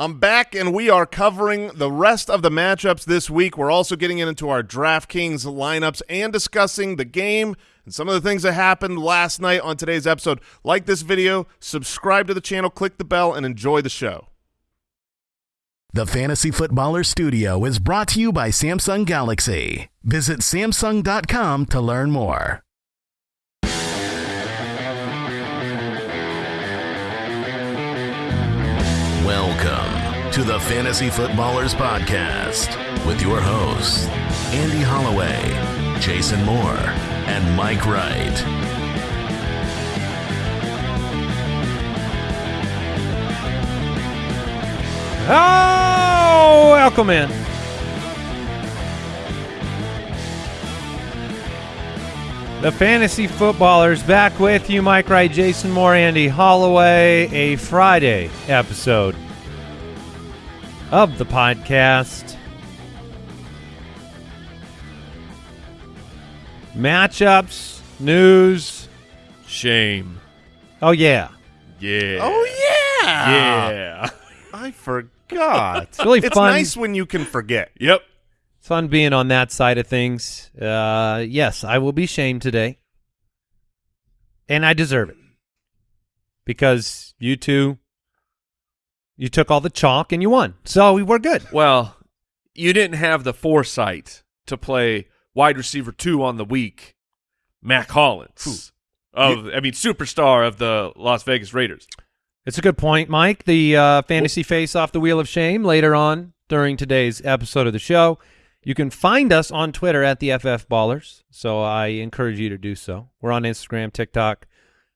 I'm back, and we are covering the rest of the matchups this week. We're also getting into our DraftKings lineups and discussing the game and some of the things that happened last night on today's episode. Like this video, subscribe to the channel, click the bell, and enjoy the show. The Fantasy Footballer Studio is brought to you by Samsung Galaxy. Visit Samsung.com to learn more. Welcome to the Fantasy Footballers Podcast with your hosts, Andy Holloway, Jason Moore, and Mike Wright. Oh, welcome in. The Fantasy Footballers back with you, Mike Wright, Jason Moore, Andy Holloway. A Friday episode of the podcast. Matchups, news. Shame. Oh, yeah. Yeah. Oh, yeah. yeah. I forgot. It's really it's fun. nice when you can forget. Yep. It's fun being on that side of things. Uh, yes, I will be shamed today. And I deserve it. Because you two, you took all the chalk and you won. So we were good. Well, you didn't have the foresight to play wide receiver two on the week, Mack Hollins. Of I mean, superstar of the Las Vegas Raiders. It's a good point, Mike. The uh, fantasy face off the wheel of shame later on during today's episode of the show. You can find us on Twitter at the FF Ballers, so I encourage you to do so. We're on Instagram, TikTok,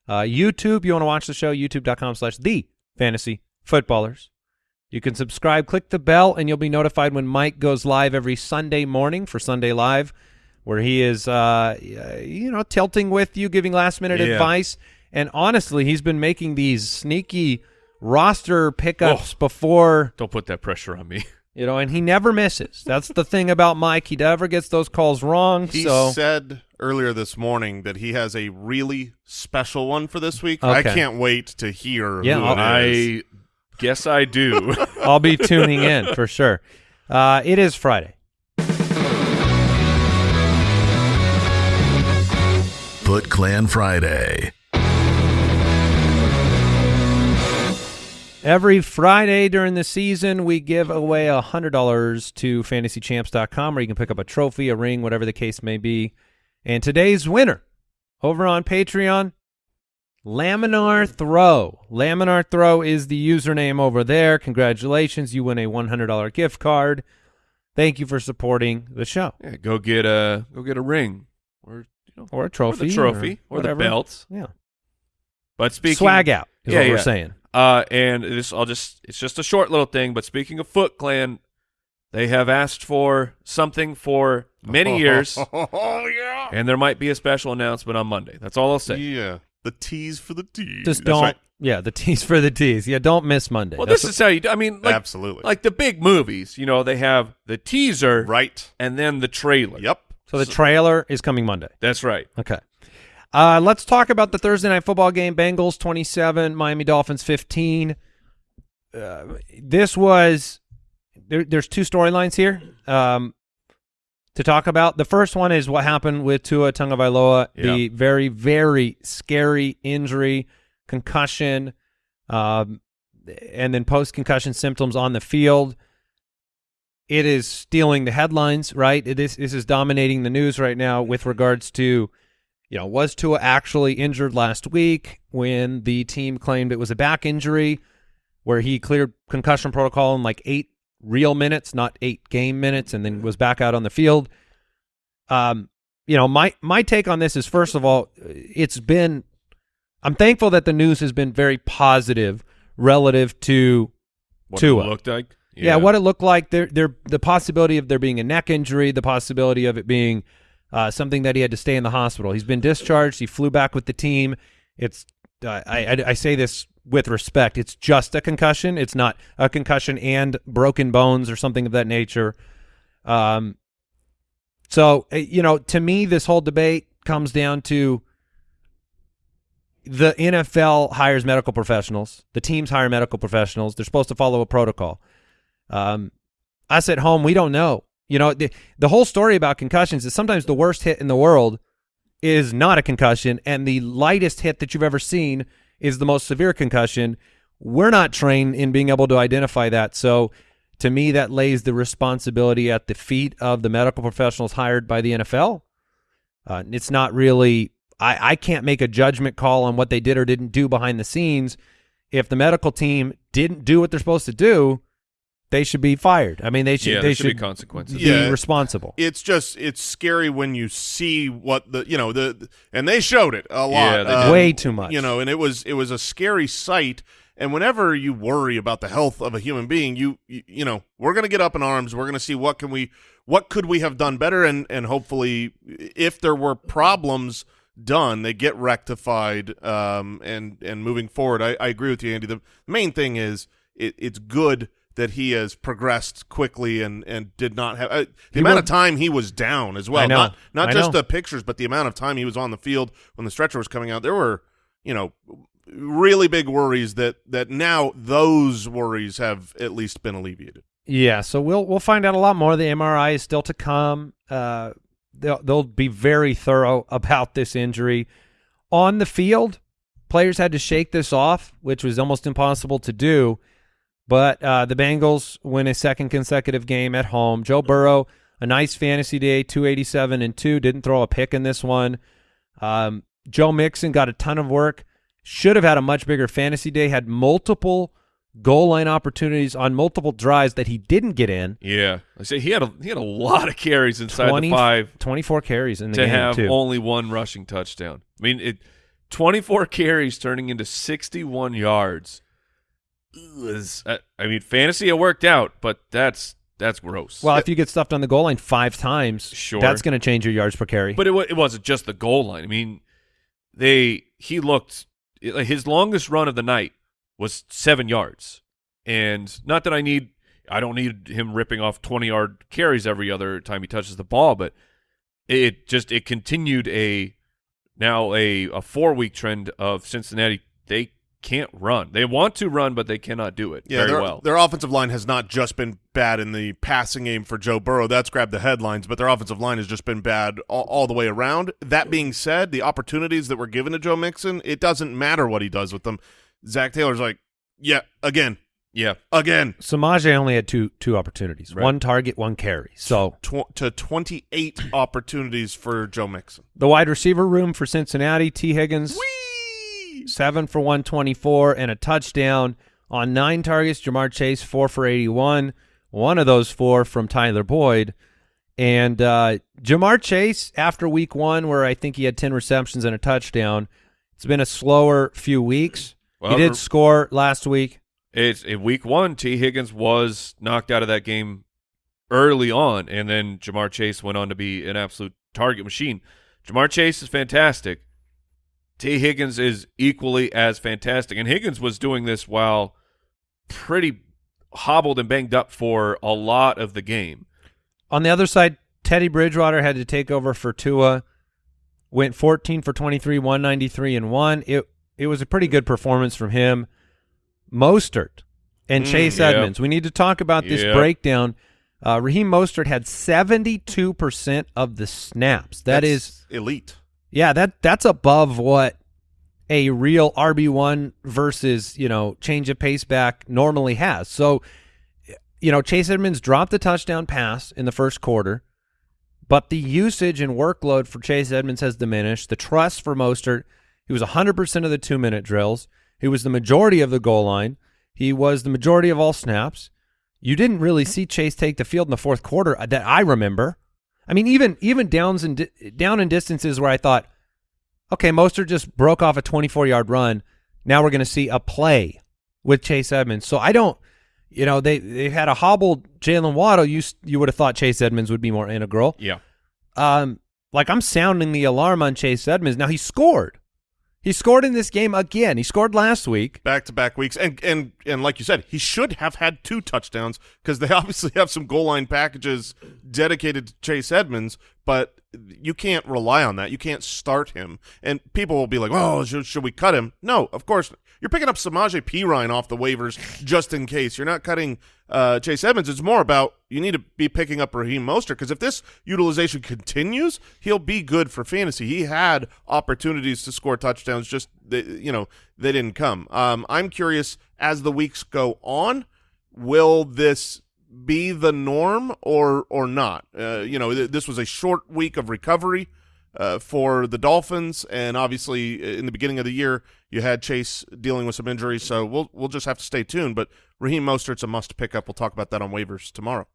uh, YouTube. You want to watch the show? YouTube.com slash the Fantasy Footballers. You can subscribe, click the bell, and you'll be notified when Mike goes live every Sunday morning for Sunday Live, where he is, uh, you know, tilting with you, giving last minute Yeah. advice. And honestly, he's been making these sneaky roster pickups before Don't put that pressure on me. you know, and he never misses. That's the thing about Mike. He never gets those calls wrong. He so said earlier this morning that he has a really special one for this week. I can't wait to hear Yeah, who I'll- I guess I do. I'll be tuning in for sure. Uh, it is Friday. Foot Clan Friday. Every Friday during the season, we give away $100 to fantasychamps.com where you can pick up a trophy, a ring, whatever the case may be. And today's winner over on Patreon, Laminar Throw. Laminar Throw is the username over there. Congratulations. You win a $100 gift card. Thank you for supporting the show. Yeah, go get a go get a ring or you know Or a or trophy. the trophy or, the whatever. belt. Yeah. But speaking Swag out is Yeah, what we're yeah. saying. Uh, and this, I'll just, it's just a short little thing. But speaking of Foot Clan, they have asked for something for many years, Oh yeah. and there might be a special announcement on Monday. That's all I'll say. Yeah. The tease for the tease. Just That's don't. right. Yeah, the tease for the tease. Yeah, don't miss Monday. Well, That's this is how you. do I mean, like, Absolutely. like the big movies. You know, they have the teaser, right. and then the trailer. Yep. So the trailer is coming Monday. That's right. Okay. Uh, let's talk about the Thursday night football game. Bengals 27, Miami Dolphins 15. Uh, this was there, there's two storylines here um, to talk about. The first one is what happened with Tua Tagovailoa, the very very scary injury, concussion, um, and then post concussion symptoms on the field. It is stealing the headlines, right? It is this is dominating the news right now with regards to, you know, was Tua actually injured last week when the team claimed it was a back injury, where he cleared concussion protocol in like eight real minutes, not eight game minutes, and then was back out on the field. Um, you know, my my take on this is first of all, it's been I'm thankful that the news has been very positive relative to What Tua. it looked like. yeah. what it looked like. There, there, the possibility of there being a neck injury, the possibility of it being uh, something that he had to stay in the hospital. He's been discharged. He flew back with the team. It's, uh, I, I, I say this with respect. It's just a concussion. It's not a concussion and broken bones or something of that nature. Um, so uh, you know, to me, this whole debate comes down to the NFL hires medical professionals. The teams hire medical professionals. They're supposed to follow a protocol. Um, us at home, we don't know. You know, the, the whole story about concussions is sometimes the worst hit in the world is not a concussion, and the lightest hit that you've ever seen is the most severe concussion. We're not trained in being able to identify that. So to me, that lays the responsibility at the feet of the medical professionals hired by the NFL. Uh, it's not really I, I can't make a judgment call on what they did or didn't do behind the scenes. If the medical team didn't do what they're supposed to do, they should be fired. I mean, they should Yeah, they there should be should consequences. be Yeah. responsible. it's just it's scary when you see what the you know the and they showed it a lot Yeah, um. Way too much. you know and it was it was a scary sight and whenever you worry about the health of a human being you you, you know we're going to get up in arms we're going to see what can we what could we have done better and and hopefully if there were problems done they get rectified um and and moving forward i, I agree with you andy the main thing is it, it's good that he has progressed quickly and and did not have uh, the He amount will- of time he was down as well I know. not not I just know. the pictures but the amount of time he was on the field when the stretcher was coming out there were you know really big worries that that now those worries have at least been alleviated Yeah, so we'll we'll find out a lot more. The MRI is still to come. Uh, they'll they'll be very thorough about this injury on the field. Players had to shake this off, which was almost impossible to do. But uh, the Bengals win a second consecutive game at home. Joe Burrow, a nice fantasy day, two eighty seven and two. Didn't throw a pick in this one. Um, Joe Mixon got a ton of work. Should have had a much bigger fantasy day. Had multiple goal line opportunities on multiple drives that he didn't get in. Yeah, I say he had a he had a lot of carries inside 20 the five 24 carries in the to game have too. only one rushing touchdown. I mean, it 24 carries turning into 61 yards. Is uh, I mean, fantasy it worked out, but that's that's gross. well, if you get stuffed on the goal line five times, Sure. that's going to change your yards per carry. But it, it wasn't just the goal line. I mean, they he looked his longest run of the night was seven yards, and not that I need I don't need him ripping off twenty yard carries every other time he touches the ball, but it just it continued a now a a four week trend of Cincinnati. They can't run. They want to run, but they cannot do it yeah very their, well. their offensive line has not just been bad in the passing game for joe burrow that's grabbed the headlines but their offensive line has just been bad all, all the way around that being said the opportunities that were given to joe mixon it doesn't matter what he does with them zac taylor's like yeah again Yeah, again Samaje only had two two opportunities, Right. one target, one carry. So tw- to 28 opportunities for joe mixon the wide receiver room for Cincinnati, Tee Higgins, seven for 124 and a touchdown on nine targets. Ja'Marr Chase, four for 81. One of those four from Tyler Boyd. And uh, Ja'Marr Chase, after week one, where I think he had 10 receptions and a touchdown, it's been a slower few weeks. Well, he did score last week. It's in week one. Tee Higgins was knocked out of that game early on, and then Ja'Marr Chase went on to be an absolute target machine. Ja'Marr Chase is fantastic. Tee Higgins is equally as fantastic, and Higgins was doing this while pretty hobbled and banged up for a lot of the game. On the other side, Teddy Bridgewater had to take over for Tua. Went 14 for 23, 193 and 1. It it was a pretty good performance from him. Mostert and Mm, Chase. Edmonds. We need to talk about this breakdown. Uh, Raheem Mostert had 72% of the snaps. That That's is elite yeah, that that's above what a real RB1 versus, you know, change of pace back normally has. So, you know, Chase Edmonds dropped the touchdown pass in the first quarter, but the usage and workload for Chase Edmonds has diminished. The trust for Mostert, he was 100% of the 2-minute drills. He was the majority of the goal line. He was the majority of all snaps. You didn't really see Chase take the field in the fourth quarter that I remember. I mean, even even downs and di- down in distances where I thought, okay, Mostert just broke off a 24 yard run. Now we're going to see a play with Chase Edmonds. So I don't, you know, they they had a hobbled Jaylen Waddle. You you would have thought Chase Edmonds would be more integral. Yeah. Um, like I'm sounding the alarm on Chase Edmonds. Now he scored. He scored in this game again. He scored last week. back to back weeks and and and like you said he should have had two touchdowns because they obviously have some goal line packages dedicated to chase edmonds but you can't rely on that. You can't start him. And people will be like, "Oh, should, should we cut him?" No, of course. You're picking up Samaje Perine off the waivers just in case. You're not cutting uh, Chase Edmonds. It's more about you need to be picking up Raheem Mostert because if this utilization continues, he'll be good for fantasy. He had opportunities to score touchdowns, just they, you know they didn't come. Um, I'm curious as the weeks go on, will this be the norm or or not? Uh, you know, th this was a short week of recovery uh, for the Dolphins, and obviously uh, in the beginning of the year you had Chase dealing with some injuries, so we'll we'll just have to stay tuned. But Raheem Mostert's a must pick up. We'll talk about that on waivers tomorrow.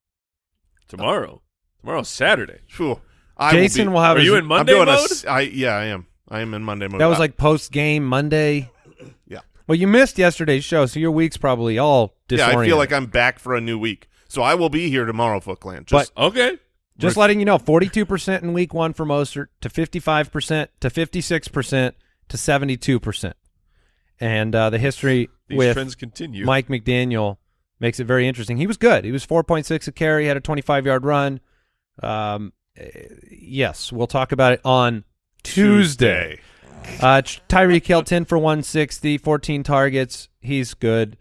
Tomorrow. Tomorrow's Saturday. Phew. I Jason will, will, have Are his, you in Monday I'm doing mode? A, s- I, yeah, I am. I am in Monday mode. That was like post game Monday. Yeah. Well, you missed yesterday's show, so your week's probably all yeah. I feel like I'm back for a new week, so I will be here tomorrow, Foot Clan. Just Okay. Just letting you know, 42% in week one for Mostert to 55% to 56% to 72%. And uh, the history These with trends continue. Mike McDaniel makes it very interesting. He was good. He was 4.6 a carry, had a 25-yard run. Um, eh, yes, we'll talk about it on Tuesday. Uh, Ch- Tyreek Hill, 10 for 160, 14 targets. He's good.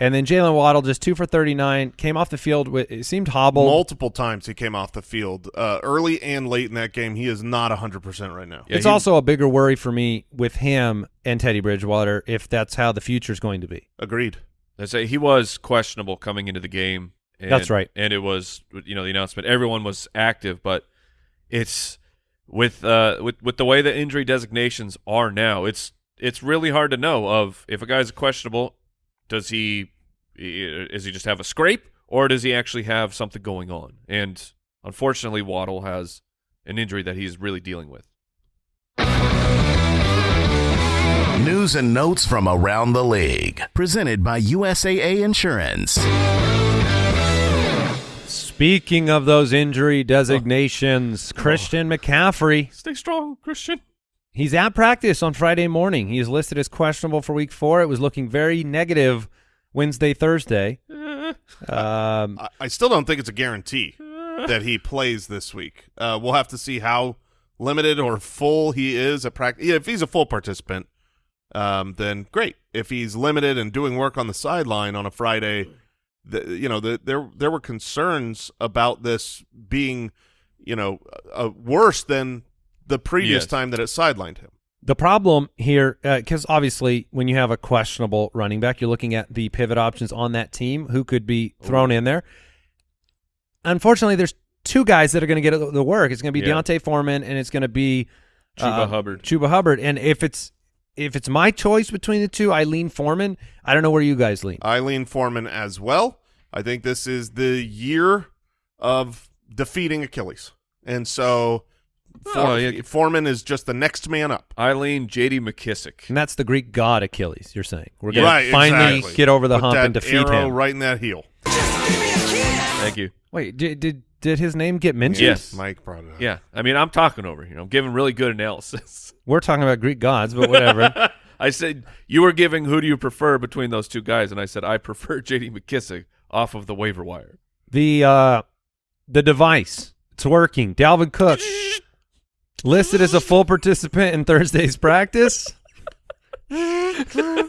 And then Jaylen Waddle, just 2 for 39, came off the field. With, it seemed hobbled. Multiple times he came off the field, uh, early and late in that game. He is not 100% right now. Yeah, it's he- also a bigger worry for me with him and Teddy Bridgewater if that's how the future is going to be. Agreed. I say he was questionable coming into the game. And, That's right. And it was, you know, the announcement. Everyone was active, but it's with uh with with the way the injury designations are now. It's it's really hard to know of if a guy's questionable. Does he is he just have a scrape or does he actually have something going on? And unfortunately, Waddle has an injury that he's really dealing with. News and notes from around the league. Presented by USAA Insurance. Speaking of those injury designations, oh. Christian McCaffrey, Stay strong, Christian. He's at practice on Friday morning. He is listed as questionable for week four. It was looking very negative Wednesday, Thursday. Um, I, I still don't think it's a guarantee that he plays this week. Uh, we'll have to see how limited or full he is at practice. Yeah, if he's a full participant, um, then great. If he's limited and doing work on the sideline on a Friday, the, you know, the, there there were concerns about this being, you know, uh, worse than the previous Yes. time that it sidelined him. The problem here, because obviously when you have a questionable running back, you're looking at the pivot options on that team who could be thrown in there. Unfortunately, there's two guys that are going to get the work. It's going to be Yeah. D'Onta Foreman and it's going to be Chuba uh, Hubbard. Chuba Hubbard. And if it's if it's my choice between the two, I lean Foreman. I don't know where you guys lean. Eileen Foreman as well. I think this is the year of defeating Achilles, and so For- Oh, yeah. Foreman is just the next man up. Eileen J.D. McKissic. And that's the Greek god Achilles. You're saying we're going Right, to finally exactly. get over the Put hump and defeat arrow him. right in that heel. Thank you. Wait, did, did did his name get mentioned? Yes. Mike brought it up. Yeah, I mean, I'm talking over here. I'm giving really good analysis. We're talking about Greek gods, but whatever. I said you were giving who do you prefer between those two guys, and I said I prefer J.D. McKissic off of the waiver wire. the uh the device it's working dalvin cook listed as a full participant in thursday's practice uh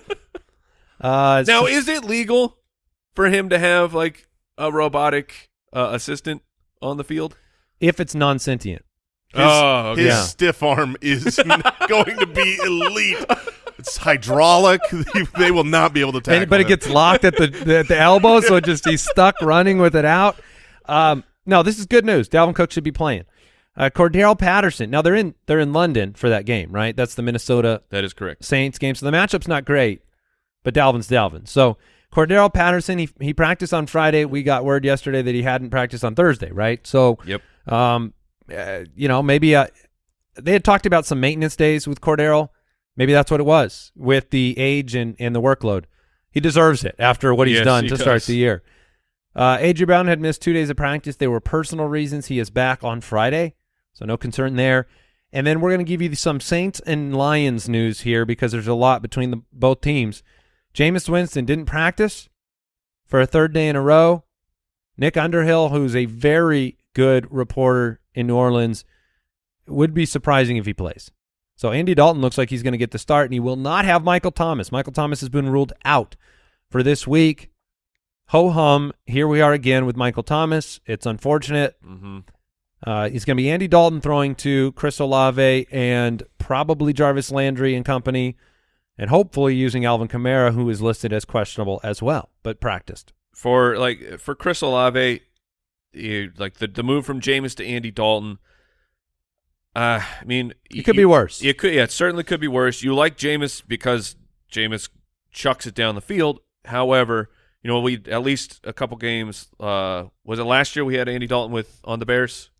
Now, just- is it legal for him to have like a robotic uh, assistant on the field? if it's non-sentient His, Oh, okay. his Yeah. stiff arm is going to be elite. It's hydraulic. they will not be able to tackle And- but it him. gets locked at the, the at the elbow so it just he's stuck running with it out um no this is good news dalvin cook should be playing uh cordarrelle patterson now they're in they're in london for that game right that's the minnesota That is correct. Saints game. So the matchup's not great, but Dalvin's Dalvin. So Cordarrelle Patterson, he he practiced on Friday. We got word yesterday that he hadn't practiced on Thursday, right? So, Yep. um, uh, you know, maybe uh, they had talked about some maintenance days with Cordero. Maybe that's what it was with the age and, and the workload. He deserves it after what he's Yes, done he to start the year. Uh, AJ Brown had missed two days of practice. They were personal reasons. He is back on Friday, so no concern there. And then we're going to give you some Saints and Lions news here because there's a lot between the both teams. Jameis Winston didn't practice for a third day in a row. Nick Underhill, who's a very good reporter in New Orleans, would be surprising if he plays. So Andy Dalton looks like he's going to get the start, and he will not have Michael Thomas. Michael Thomas has been ruled out for this week. Ho hum. Here we are again with Michael Thomas. It's unfortunate. Mm-hmm. Uh, it's going to be Andy Dalton throwing to Chris Olave and probably Jarvis Landry and company, and hopefully using Alvin Kamara, who is listed as questionable as well, but practiced. For like for Chris Olave, you, like the the move from Jameis to Andy Dalton. Uh, I mean, It could be worse. It could, yeah, it certainly could be worse. You like Jameis because Jameis chucks it down the field. However, you know, we at least a couple games. Uh, was it last year we had Andy Dalton with on the Bears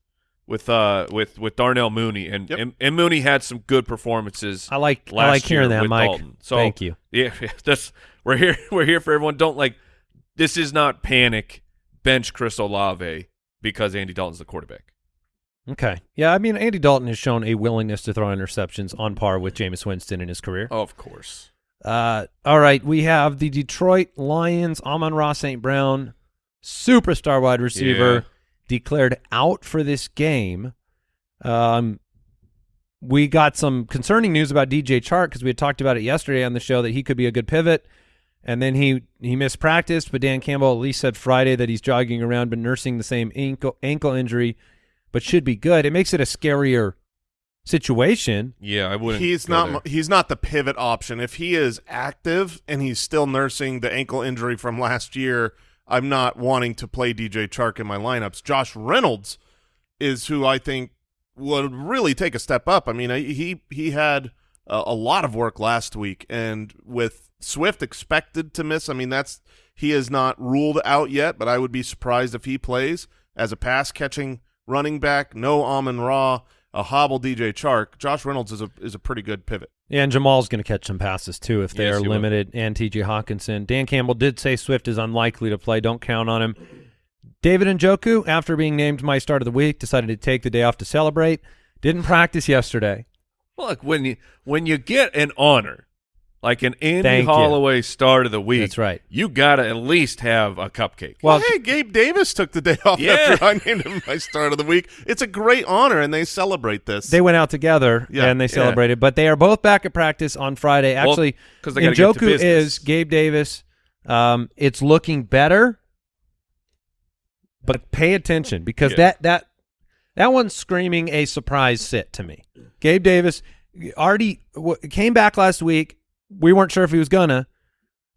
with uh with with Darnell Mooney and Yep. and, and Mooney had some good performances. I like I like hearing that, Mike. Dalton. So Thank you. yeah, that's we're here. We're here for everyone. Don't like this. Is not panic. Bench Chris Olave because Andy Dalton's the quarterback. Okay. Yeah, I mean, Andy Dalton has shown a willingness to throw interceptions on par with Jameis Winston in his career. Of course. Uh, all right, we have the Detroit Lions, Amon-Ra St. Brown, superstar wide receiver, Yeah. Declared out for this game. Um, we got some concerning news about DJ Chark because we had talked about it yesterday on the show that he could be a good pivot, and then he he missed practice. But Dan Campbell at least said Friday that he's jogging around but nursing the same ankle ankle injury, but should be good. It makes it a scarier situation. Yeah, I wouldn't. He's not. there. He's not the pivot option. If he is active and he's still nursing the ankle injury from last year, I'm not wanting to play DJ Chark in my lineups. Josh Reynolds is who I think would really take a step up. I mean, he he had a, a lot of work last week, and with Swift expected to miss, I mean that's he is not ruled out yet. But I would be surprised if he plays as a pass catching running back. No Amon Ra, a hobble DJ Chark. Josh Reynolds is a is a pretty good pivot. Yeah, and Jamaal's going to catch some passes too if they Yes, are he will. limited. And T.J. Hockenson. Dan Campbell did say Swift is unlikely to play. Don't count on him. David and Njoku, after being named my start of the week, decided to take the day off to celebrate. Didn't practice yesterday. Well, look when you when you get an honor like an Andy Thank you. Holloway start of the week. That's right. You gotta at least have a cupcake. Well, Well, hey, Gabe Davis took the day off Yeah. after I named him my start of the week. It's a great honor, and they celebrate this. they went out together Yeah, and they yeah. celebrated, but they are both back at practice on Friday. Actually, because they gotta get to Njoku is Gabe Davis. Um, it's looking better, but pay attention because Yeah. that that that one's screaming a surprise sit to me. Gabe Davis already w- came back last week. We weren't sure if he was gonna.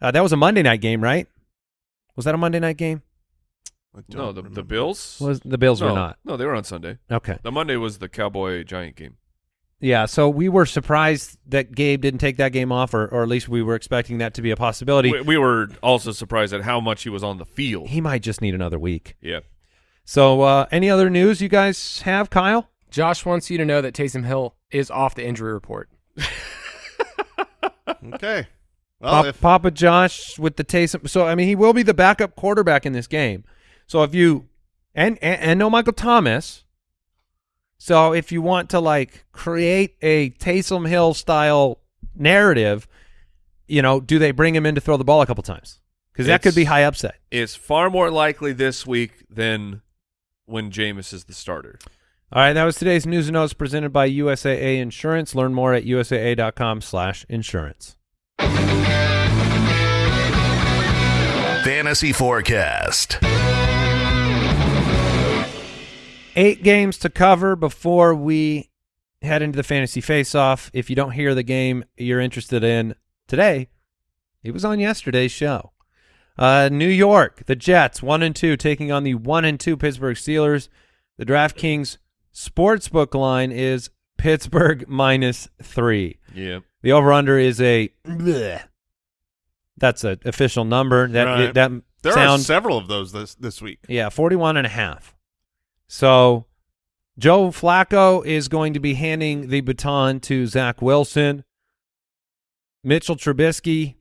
Uh, that was a Monday night game, right? Was that a Monday night game? No, the remember. the Bills Was the Bills no, were not? No, they were on Sunday. Okay. The Monday was the Cowboy Giant game. Yeah, so we were surprised that Gabe didn't take that game off, or, or at least we were expecting that to be a possibility. We, we were also surprised at how much he was on the field. He might just need another week. Yeah. So, uh, any other news you guys have, Kyle? Josh wants you to know that Taysom Hill is off the injury report. Okay. Well, Pop- if, Papa Josh with the Taysom. So, I mean, he will be the backup quarterback in this game. So, if you and and, and no Michael Thomas. So, if you want to like create a Taysom Hill style narrative, you know, do they bring him in to throw the ball a couple times? Because that could be high upset. It's far more likely this week than when Jameis is the starter. All right, that was today's news and notes presented by USAA Insurance. Learn more at usaa.com/insurance. Fantasy Forecast. Eight games to cover before we head into the fantasy face-off. If you don't hear the game you're interested in today, it was on yesterday's show. Uh, New York, the Jets, one and two, taking on the one and two Pittsburgh Steelers. The DraftKings sportsbook line is Pittsburgh minus three. Yeah. The over/under is a. bleh. That's an official number. That Right. that there sounds are several of those this this week. yeah, 41 and a half. So Joe Flacco is going to be handing the baton to Zach Wilson. Mitchell Trubisky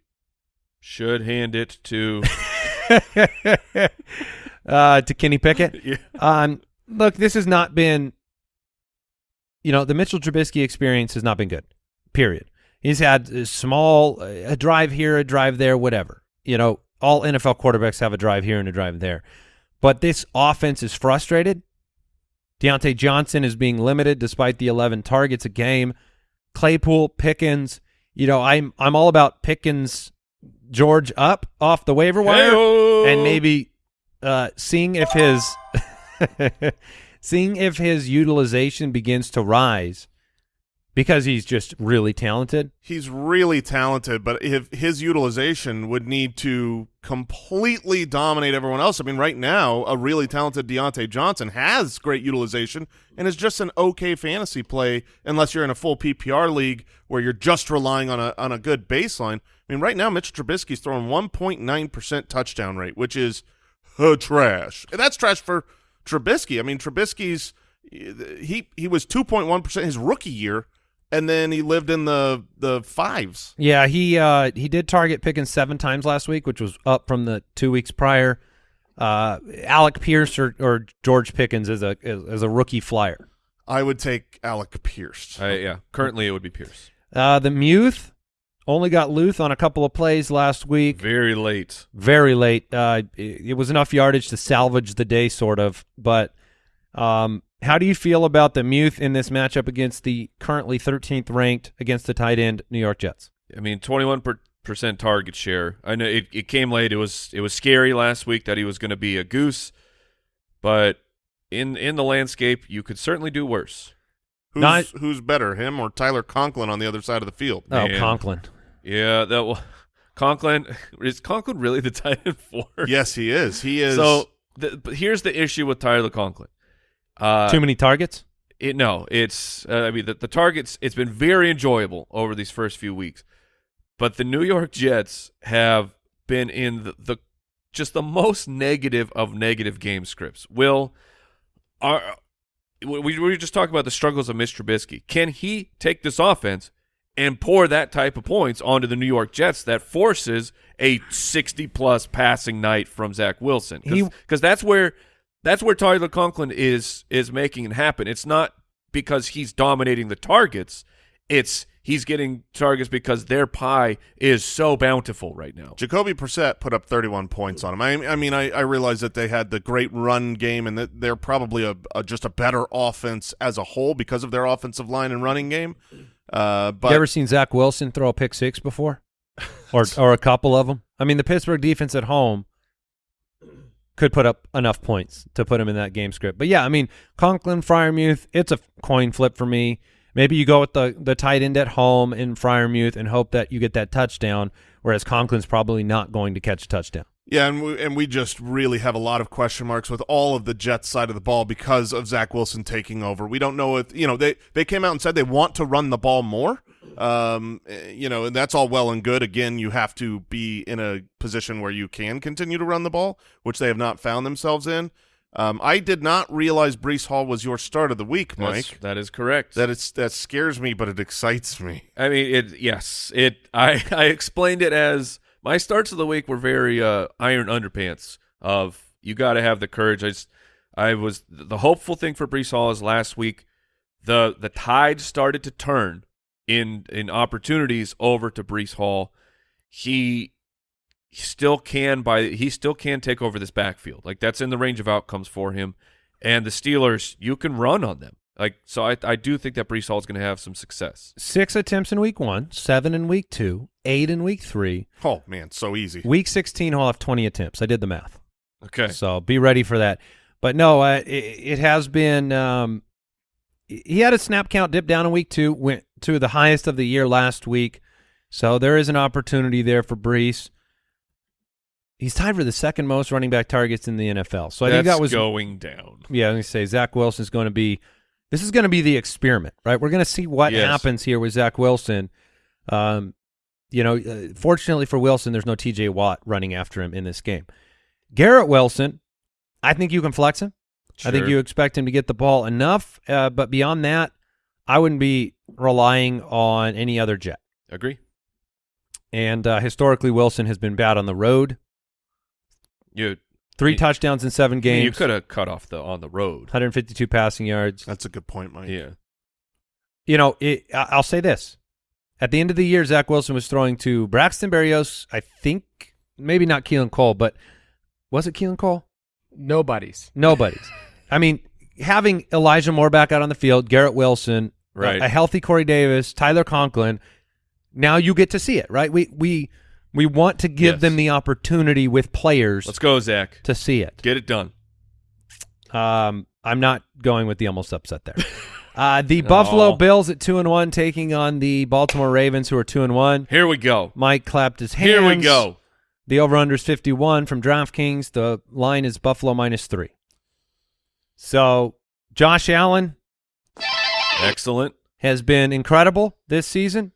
Should hand it to uh, to Kenny Pickett. yeah. Um, look, this has not been, you know, the Mitchell Trubisky experience has not been good. Period. He's had a small a drive here, a drive there, whatever. You know, all NFL quarterbacks have a drive here and a drive there. But this offense is frustrated. Diontae Johnson is being limited despite the 11 targets a game. Claypool, Pickens, you know, I'm I'm all about Pickens George up off the waiver wire and maybe uh, seeing if his seeing if his utilization begins to rise because he's just really talented. He's really talented, but if his utilization would need to completely dominate everyone else. I mean, right now, a really talented Diontae Johnson has great utilization and is just an okay fantasy play unless you're in a full PPR league where you're just relying on a on a good baseline. I mean, right now, Mitch Trubisky's throwing 1.9% touchdown rate, which is uh, trash. And that's trash for Trubisky. I mean, Trubisky's he he was 2.1% his rookie year and then he lived in the the fives. Yeah, he uh, he did target Pickens seven times last week, which was up from the two weeks prior. Uh, Alec Pierce or, or George Pickens as a as, as a rookie flyer. I would take Alec Pierce. Uh, yeah, currently it would be Pierce. Uh, the Muth only got Luth on a couple of plays last week. Very late. Very late. Uh, it, it was enough yardage to salvage the day, sort of. But um, how do you feel about the Muth in this matchup against the currently 13th ranked against the tight end New York Jets? I mean, 21 percent target share. I know it, it came late. It was it was scary last week that he was going to be a goose, but in in the landscape, you could certainly do worse. Who's, Not- who's better, him or Tyler Conklin on the other side of the field? Oh, Man. Conklin. Yeah, that will. Conklin is Conklin really the tight end four? yes, he is. He is. So, the, but here's the issue with Tyler Conklin. Uh, Too many targets? It, no, it's uh, I mean the, the targets. It's been very enjoyable over these first few weeks, but the New York Jets have been in the, the just the most negative of negative game scripts. Will are we we were just talking about the struggles of Mr. Trubisky. Can he take this offense and pour that type of points onto the New York Jets that forces a sixty plus passing night from Zach Wilson? He- Because that's where that's where Tyler Conklin is is making it happen. It's not because he's dominating the targets. It's he's getting targets because their pie is so bountiful right now. Jacoby Brissett put up 31 points on him. I, I mean, I, I realize that they had the great run game and that they're probably a, a just a better offense as a whole because of their offensive line and running game. Uh, but you ever seen Zach Wilson throw a pick six before, or or a couple of them? I mean, the Pittsburgh defense at home could put up enough points to put him in that game script. But yeah, I mean, Conklin, Freiermuth, it's a coin flip for me. Maybe you go with the the tight end at home in Freiermuth and hope that you get that touchdown, whereas Conklin's probably not going to catch a touchdown. Yeah, and we, and we just really have a lot of question marks with all of the Jets side of the ball because of Zach Wilson taking over. We don't know if you know they they came out and said they want to run the ball more. Um, eh, you know, and that's all well and good. Again, you have to be in a position where you can continue to run the ball, which they have not found themselves in. Um, I did not realize Breece Hall was your start of the week, That's- Mike. that is correct. That it's that scares me, but it excites me. I mean, it. Yes, it. I I explained it as my starts of the week were very uh, iron underpants. Of you got to have the courage. I just, I was the hopeful thing for Breece Hall is last week, the the tide started to turn in in opportunities over to Breece Hall. He he still can by he still can take over this backfield. Like that's in the range of outcomes for him. And the Steelers, you can run on them. Like so, I I do think that Breece Hall is going to have some success. Six attempts in week one, seven in week two, eight in week three. Oh man, so easy. Week 16, he'll have 20 attempts. I did the math. Okay. So be ready for that. But no, uh, it, it has been. Um, he had a snap count dip down in week two, went to the highest of the year last week. So there is an opportunity there for Breece. He's tied for the second most running back targets in the NFL. So I think that was going down. yeah. I was gonna say Zach Wilson's going to be. This is going to be the experiment, right? We're going to see what Yes. happens here with Zach Wilson. Um, you know, uh, fortunately for Wilson, there's no T.J. Watt running after him in this game. Garrett Wilson, I think you can flex him. I think you expect him to get the ball enough, uh, but beyond that, I wouldn't be relying on any other jet. agree. And uh, historically, Wilson has been bad on the road. You Three You- touchdowns in seven games. you could have cut off the on the road. 152 passing yards. That's a good point, Mike. Yeah. You know, it, I- I'll say this: at the end of the year, Zach Wilson was throwing to Braxton Berrios. I think maybe not Keelan Cole, but was it Keelan Cole? Nobody's. Nobody's. I mean, having Elijah Moore back out on the field, Garrett Wilson, a- Right. a, healthy Corey Davis, Tyler Conklin. Now you get to see it, right? We we we want to give Yes. them the opportunity with players Let's go, Zach. to see it. Get it done. Um, I'm not going with the almost upset there. uh, the Buffalo. Bills at two and one taking on the Baltimore Ravens, who are two and one. Here we go. Mike clapped his hands. Here we go. The over under is 51 from DraftKings. The line is Buffalo minus three. So Josh Allen Excellent. has been incredible this season.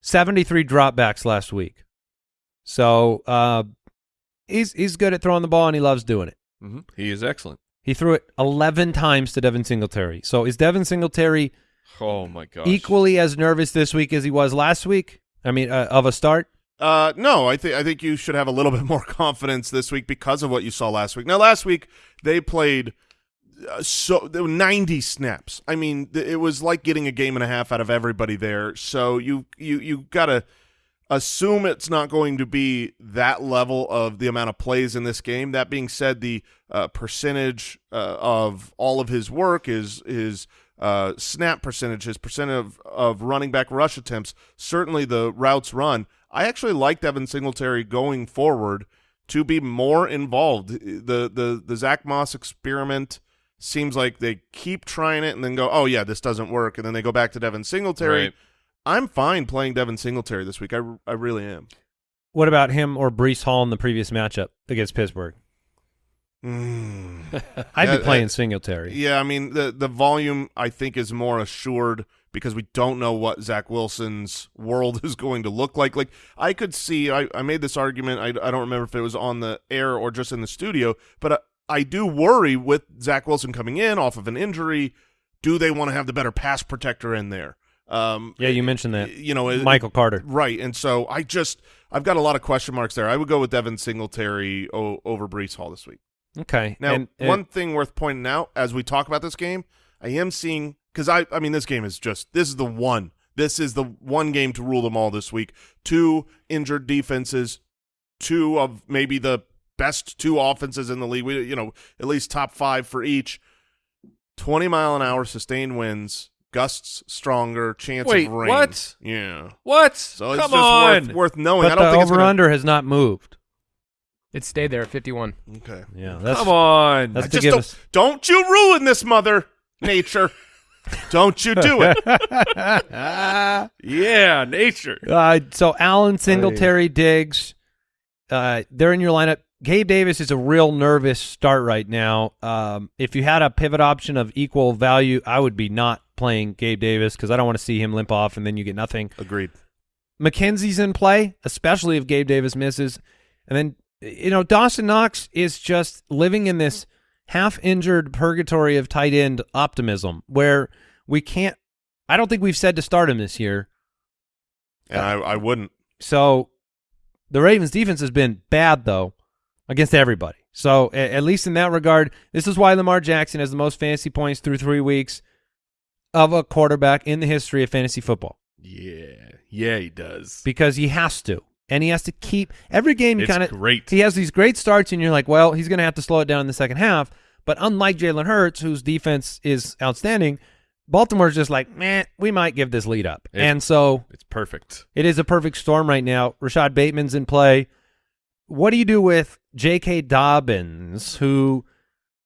73 dropbacks last week. So uh, he's he's good at throwing the ball and he loves doing it. hmm He is excellent. He threw it 11 times to Devin Singletary. So is Devin Singletary Oh my god equally as nervous this week as he was last week? I mean, uh, of a start. Uh, no, I think I think you should have a little bit more confidence this week because of what you saw last week. Now, last week they played uh, so there were 90 snaps. I mean, th- it was like getting a game and a half out of everybody there. So you you you gotta assume it's not going to be that level of the amount of plays in this game. That being said, the uh, percentage uh, of all of his work is his uh, snap percentage, his percent of, of running back rush attempts, certainly the routes run. I actually like Devin Singletary going forward to be more involved. The the the Zack Moss experiment seems like they keep trying it and then go, oh yeah, this doesn't work, and then they go back to Devin Singletary. Right. I'm fine playing Devin Singletary this week. I, I really am. What about him or Breece Hall in the previous matchup against Pittsburgh? Mm. I'd be playing uh, Singletary. Yeah, I mean the the volume I think is more assured because we don't know what Zach Wilson's world is going to look like. Like I could see, I, I made this argument. I, I don't remember if it was on the air or just in the studio, but I, I do worry with Zach Wilson coming in off of an injury. Do they want to have the better pass protector in there? Um, Yeah, you mentioned that. You know, Michael Carter. Right, and so I just I've got a lot of question marks there. I would go with Devin Singletary o- over Breece Hall this week. Okay. Now, and, and- one thing worth pointing out as we talk about this game, I am seeing because I I mean this game is just this is the one. This is the one game to rule them all this week. Two injured defenses, two of maybe the best two offenses in the league. We you know at least top five for each. Twenty mile an hour sustained winds, gusts stronger, chance Wait, of rain. what? Yeah. What? So it's Come just on. worth worth knowing. I don't the think it's over gonna, under has not moved. It stayed there at 51. Okay. Yeah, that's Come on. that's I to just give don't, us. don't you ruin this, mother nature. don't you do it. yeah, nature. Uh, so Allen, Singletary, Diggs, uh, they're in your lineup. Gabe Davis is a real nervous start right now. Um, if you had a pivot option of equal value, I would be not playing Gabe Davis because I don't want to see him limp off and then you get nothing. Agreed. McKenzie's in play, especially if Gabe Davis misses. And then, you know, Dawson Knox is just living in this half injured purgatory of tight end optimism where we can't, I don't think we've said to start him this year. And I, I wouldn't. So the Ravens defense has been bad though against everybody. So at least in that regard, this is why Lamar Jackson has the most fantasy points through three weeks of a quarterback in the history of fantasy football Yeah. Yeah, he does. because he has to. And he has to keep every game. He kind of great. He has these great starts, and you're like, well, he's going to have to slow it down in the second half. But unlike Jalen Hurts, whose defense is outstanding, Baltimore's just like, man, we might give this lead up. It- and so It's perfect. it is a perfect storm right now. Rashod Bateman's in play. What do you do with J.K. Dobbins, who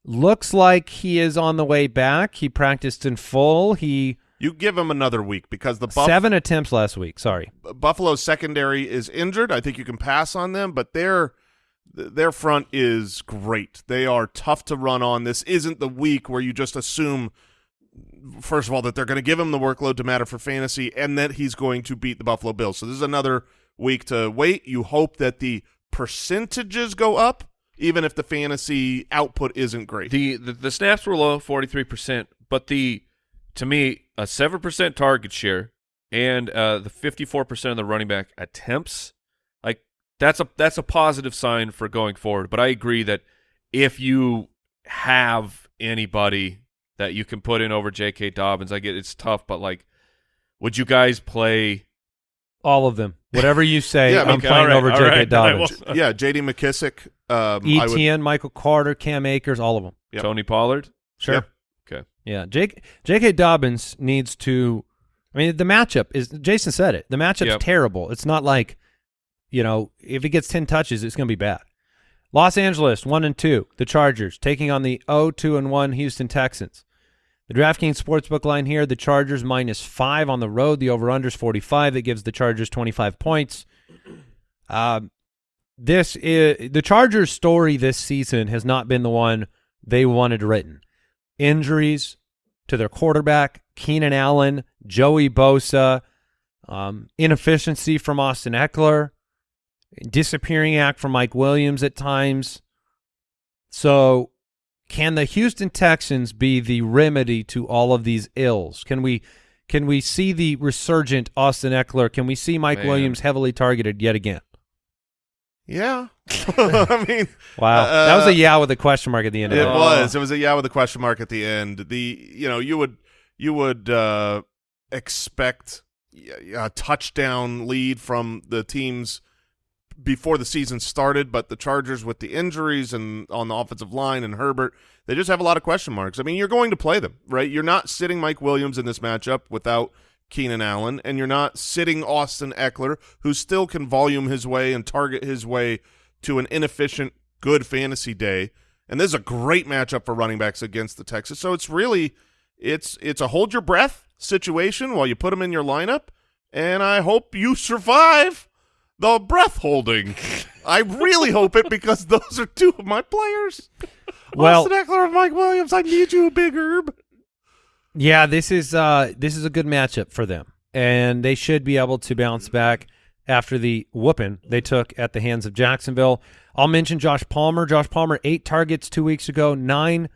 looks like he is on the way back? He practiced in full. He You give him another week because the Buff- seven attempts last week. Sorry. Buffalo's secondary is injured. I think you can pass on them, but their their front is great. They are tough to run on. This isn't the week where you just assume first of all that they're going to give him the workload to matter for fantasy and that he's going to beat the Buffalo Bills. So this is another week to wait. You hope that the percentages go up even if the fantasy output isn't great. The, the the snaps were low, forty three percent, but the to me a seven percent target share and uh, the fifty four percent of the running back attempts, like that's a that's a positive sign for going forward. But I agree that if you have anybody that you can put in over J.K. Dobbins, I get it's tough, but like, would you guys play? All of them. Whatever you say, Yeah, I'm okay, playing all right, over all J.K. right, Dobbins. will. yeah, J.D. McKissic. Um, I would, ETN, Michael Carter, Cam Akers, all of them. Yep. Tony Pollard. Sure. Yep. Okay. Yeah, Jake J.K. Dobbins needs to. I mean, the matchup is. Jason said it. The matchup's Yep. terrible. It's not like, you know, if he gets ten touches, it's going to be bad. Los Angeles one and two, the Chargers taking on the 0-2 and one Houston Texans. The DraftKings sportsbook line here: the Chargers minus five on the road. The over/under is forty-five. That gives the Chargers twenty-five points. Um, this is the Chargers' story this season has not been the one they wanted written. Injuries to their quarterback, Keenan Allen, Joey Bosa, um, inefficiency from Austin Ekeler, disappearing act from Mike Williams at times. So, can the Houston Texans be the remedy to all of these ills? Can we can we see the resurgent Austin Ekeler? Can we see Mike Man. Williams heavily targeted yet again? Yeah. I mean, Wow, Uh, that was a yeah with a question mark at the end it it. was. It was a yeah with a question mark at the end. The you know you would you would uh, expect a touchdown lead from the teams before the season started, but the Chargers with the injuries and on the offensive line and Herbert, they just have a lot of question marks. I mean, you're going to play them, right? You're not sitting Mike Williams in this matchup without Keenan Allen, and you're not sitting Austin Ekeler, who still can volume his way and target his way to an inefficient, good fantasy day. And this is a great matchup for running backs against the Texans. So it's really it's it's a hold your breath situation while you put them in your lineup, and I hope you survive the breath holding. I really hope it because those are two of my players. Well- Austin Ekeler and Mike Williams. I need you, Big Herb. Yeah, this is uh this is a good matchup for them, and they should be able to bounce back after the whooping they took at the hands of Jacksonville. I'll mention Josh Palmer. Josh Palmer eight targets two weeks ago, nine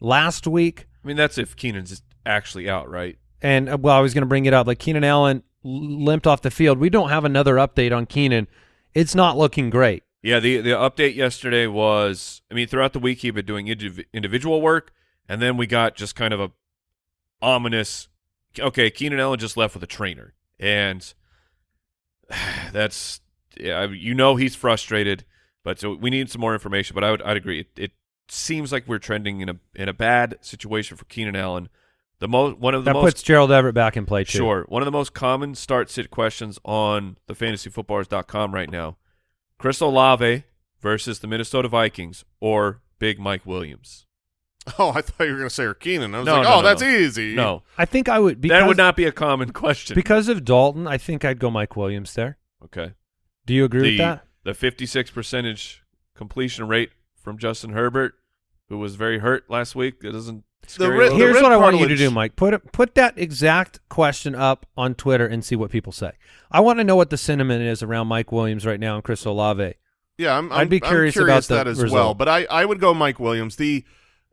last week, I mean, that's if Keenan's actually out, right? and uh, well, I was going to bring it up. Like Keenan Allen l- limped off the field. We don't have another update on Keenan. It's not looking great. Yeah, the the update yesterday was, I mean, throughout the week he'd been doing indiv- individual work, and then we got just kind of a ominous. Okay, Keenan Allen just left with a trainer, and that's yeah, you know he's frustrated, but so we need some more information. But I would I'd agree. It, it seems like we're trending in a in a bad situation for Keenan Allen. The most one of the That most puts Gerald Everett back in play too. Sure. One of the most common start sit questions on the fantasyfootballers.com right now. Chris Olave versus the Minnesota Vikings or Big Mike Williams. Oh, I thought you were going to say or Keenan. I was No, like, no, oh, no, that's no. easy. No. I think I would because that would not be a common question. because of Dalton. I think I'd go Mike Williams there. okay. Do you agree The with that? the 56 percentage completion rate from Justin Herbert, who was very hurt last week. That doesn't ri- the Here's what I want you to do, Mike. Put put that exact question up on Twitter and see what people say. I want to know what the sentiment is around Mike Williams right now and Chris Olave. Yeah, I'm, I'd I'm, be I'm curious about the that as result. well. But I, I would go Mike Williams. The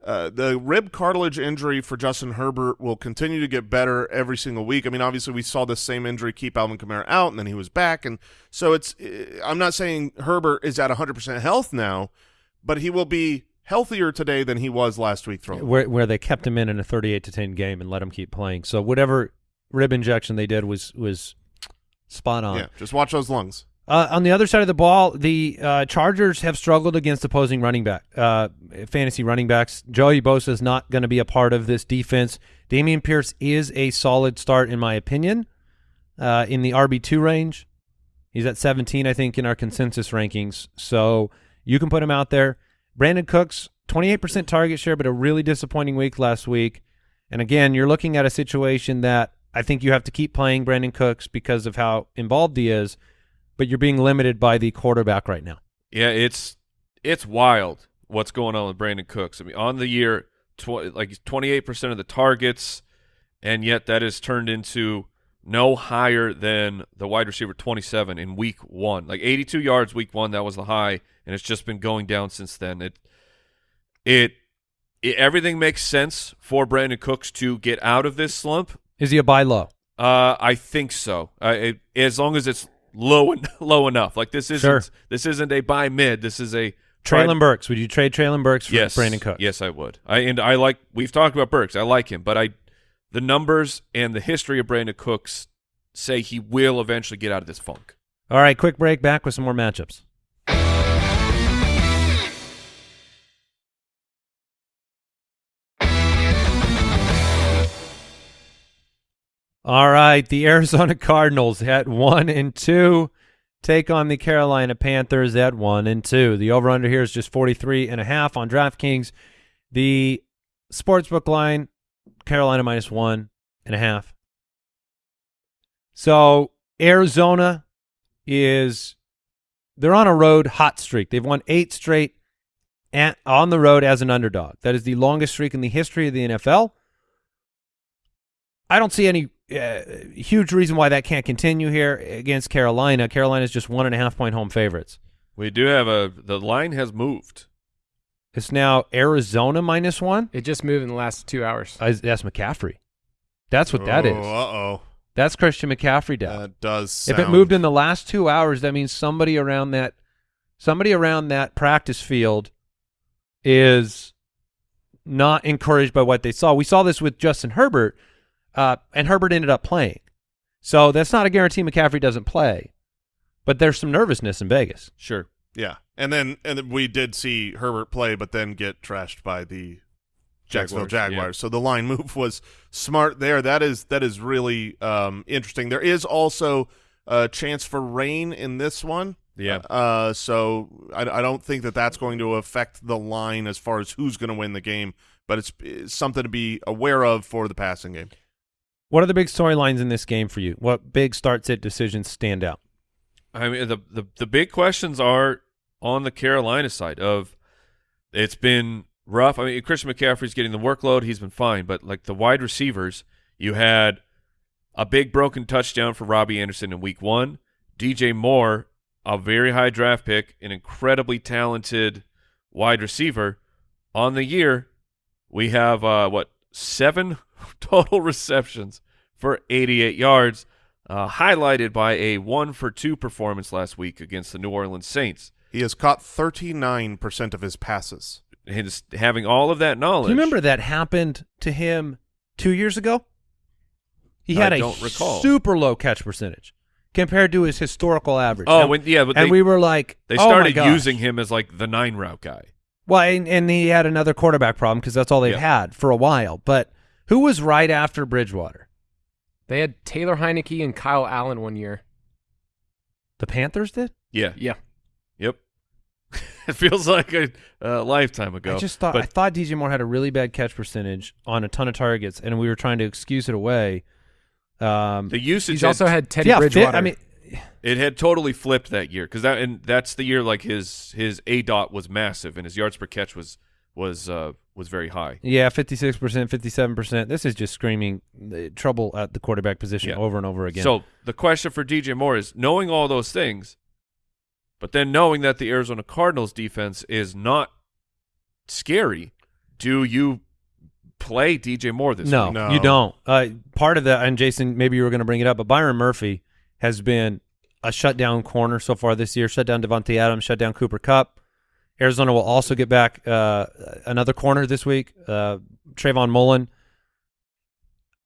uh, the rib cartilage injury for Justin Herbert will continue to get better every single week. I mean, obviously we saw the same injury keep Alvin Kamara out, and then he was back, and so it's. uh, I'm not saying Herbert is at 100 percent health now, but he will be healthier today than he was last week. Throwing. Where where they kept him in in a 38 to 10 game and let him keep playing. So whatever rib injection they did was was spot on. Yeah, just watch those lungs. Uh, on the other side of the ball, the uh, Chargers have struggled against opposing running back, uh, fantasy running backs. Joey Bosa is not going to be a part of this defense. Dameon Pierce is a solid start, in my opinion, uh, in the RB two range. He's at 17, I think, in our consensus rankings. So you can put him out there. Brandin Cooks, 28% target share, but a really disappointing week last week. And again, you're looking at a situation that I think you have to keep playing Brandin Cooks because of how involved he is but you're being limited by the quarterback right now. Yeah, it's it's wild what's going on with Brandin Cooks. I mean, on the year, tw- like twenty eight percent of the targets, and yet that has turned into no higher than the wide receiver twenty seven in week one. Like eighty two yards week one, that was the high, and it's just been going down since then. It it, it everything makes sense for Brandin Cooks to get out of this slump. Is he a buy low? Uh, I think so. Uh, it, as long as it's low en- low enough. Like this isn't Sure. this isn't a buy mid. This is a Treylon Burks. Would you trade Treylon Burks for yes, Brandin Cooks? Yes, I would. I and I like. We've talked about Burks. I like him, but I, the numbers and the history of Brandin Cooks say he will eventually get out of this funk. All right, quick break. Back with some more matchups. All right, the Arizona Cardinals at one and two take on the Carolina Panthers at one and two. The over under here is just 43 and a half on DraftKings. The sportsbook line, Carolina minus one and a half. So Arizona is they're on a road hot streak. They've won eight straight at, on the road as an underdog. That is the longest streak in the history of the NFL. I don't see any uh, huge reason why that can't continue here against Carolina. Carolina's just one and a half point home favorites. We do have a the line has moved. It's now Arizona minus one. It just moved in the last two hours. Uh, that's McCaffrey. That's what that oh, is. Uh-oh. That's Christian McCaffrey down. That does if it moved in the last two hours, that means somebody around that somebody around that practice field is not encouraged by what they saw. We saw this with Justin Herbert, uh, and Herbert ended up playing. So that's not a guarantee McCaffrey doesn't play, but there's some nervousness in Vegas. Sure. Yeah, and then and then we did see Herbert play, but then get trashed by the Jacksonville Jaguars, Jaguars. yeah. So the line move was smart there. That is that is really um, interesting. There is also a chance for rain in this one. Yeah. Uh, so I, I don't think that that's going to affect the line as far as who's going to win the game, but it's, it's something to be aware of for the passing game. What are the big storylines in this game for you? What big starts sit decisions stand out? I mean, the, the the big questions are on the Carolina side of it's been rough. I mean, Christian McCaffrey's getting the workload; he's been fine. But like the wide receivers, you had a big broken touchdown for Robbie Anderson in Week One. DJ Moore, a very high draft pick, an incredibly talented wide receiver. On the year, we have uh, what seven total receptions for 88 yards uh, highlighted by a one for two performance last week against the New Orleans Saints. He has caught 39% of his passes. His, having all of that knowledge. Do you remember that happened to him two years ago? He had a don't recall. super low catch percentage compared to his historical average. Oh, And- when, yeah, but and they, we were like, they oh my started gosh. using him as like the nine route guy. Well, and, and he had another quarterback problem because that's all they've Yeah. had for a while. But who was right after Bridgewater? They had Taylor Heinicke and Kyle Allen one year. The Panthers did. Yeah. Yeah. Yep. it feels like a, a lifetime ago. I just thought but I thought DJ Moore had a really bad catch percentage on a ton of targets, and we were trying to excuse it away. Um, the usage He's had- also had Teddy yeah, fit- Bridgewater. I mean, it had totally flipped that year because that and that's the year like his his a dot was massive and his yards per catch was was uh was very high. yeah, fifty-six percent, fifty-seven percent. This is just screaming uh, trouble at the quarterback position Yeah. over and over again. So the question for DJ Moore is knowing all those things, but then knowing that the Arizona Cardinals defense is not scary. Do you play DJ Moore this no, week? No. you don't. Uh, part of that, and Jason, maybe you were going to bring it up, but Byron Murphy has been a shutdown corner so far this year. Shut down Davante Adams, shut down Cooper Kupp. Arizona will also get back uh, another corner this week, uh, Trayvon Mullen.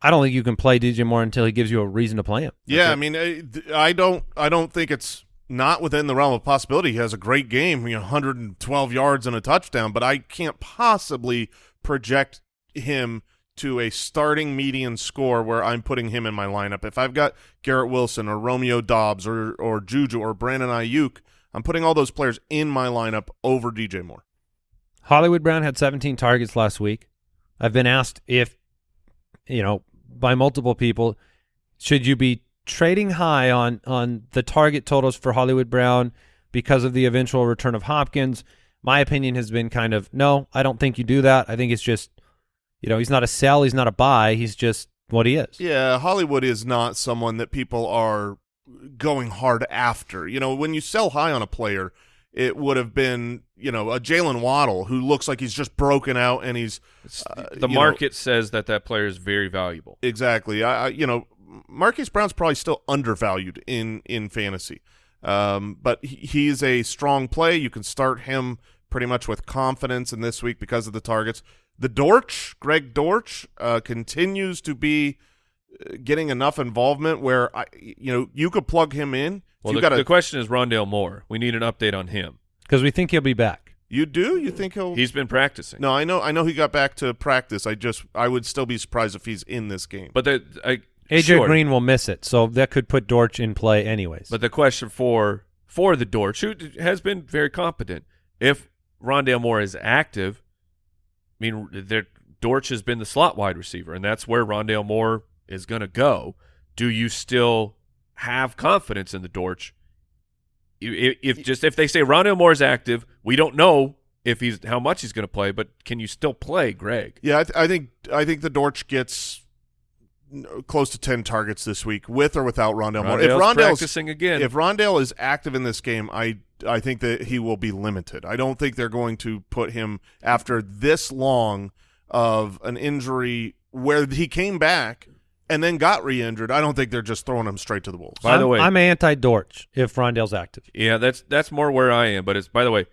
I don't think you can play DJ Moore until he gives you a reason to play him. Yeah, That's I it. mean, I- th- I don't, I don't think it's not within the realm of possibility. He has a great game, you know, 112 yards and a touchdown, but I can't possibly project him to a starting median score where I'm putting him in my lineup. If I've got Garrett Wilson or Romeo Doubs or or Juju or Brandon Aiyuk, I'm putting all those players in my lineup over DJ Moore. Hollywood Brown had 17 targets last week. I've been asked if, you know, by multiple people, should you be trading high on on the target totals for Hollywood Brown because of the eventual return of Hopkins? My opinion has been kind of no. I don't think you do that. I think it's just, you know, he's not a sell, he's not a buy, he's just what he is. Yeah, Hollywood is not someone that people are going hard after. You know, when you sell high on a player, it would have been, you know, a Jaylen Waddle who looks like he's just broken out and he's Uh, the you know- market says that that player is very valuable. exactly. I, I you know, Marquise Brown's probably still undervalued in in fantasy, um, but he, he's a strong play. You can start him pretty much with confidence in this week because of the targets. The Dortch, Greg Dortch, uh, continues to be uh, getting enough involvement where I, you know, you could plug him in. Well, the, got the question is Rondale Moore. We need an update on him. Because we think he'll be back. you do? You think he'll? He's been practicing. no, I know. I know he got back to practice. I just, I would still be surprised if he's in this game. But the, I, AJ Sure. Green will miss it, so that could put Dortch in play anyways. But the question for for the Dortch, who has been very competent, if Rondale Moore is active, I mean, there- Dortch has been the slot wide receiver, and that's where Rondale Moore is going to go. Do you still have confidence in the Dortch? If, if just if they say Rondale Moore is active, we don't know if he's how much he's going to play, but can you still play, Greg? Yeah, I, th- I think I think the Dortch gets n- close to ten targets this week, with or without Rondale Moore. If Rondale's Rondale's practicing again, if Rondale is active in this game, I I think that he will be limited. I don't think they're going to put him after this long of an injury where he came back and then got re-injured. I don't think they're just throwing him straight to the wolves. By the I'm, way- I'm anti Dortch if Rondale's active. yeah, that's that's more where I am. But it's by the way,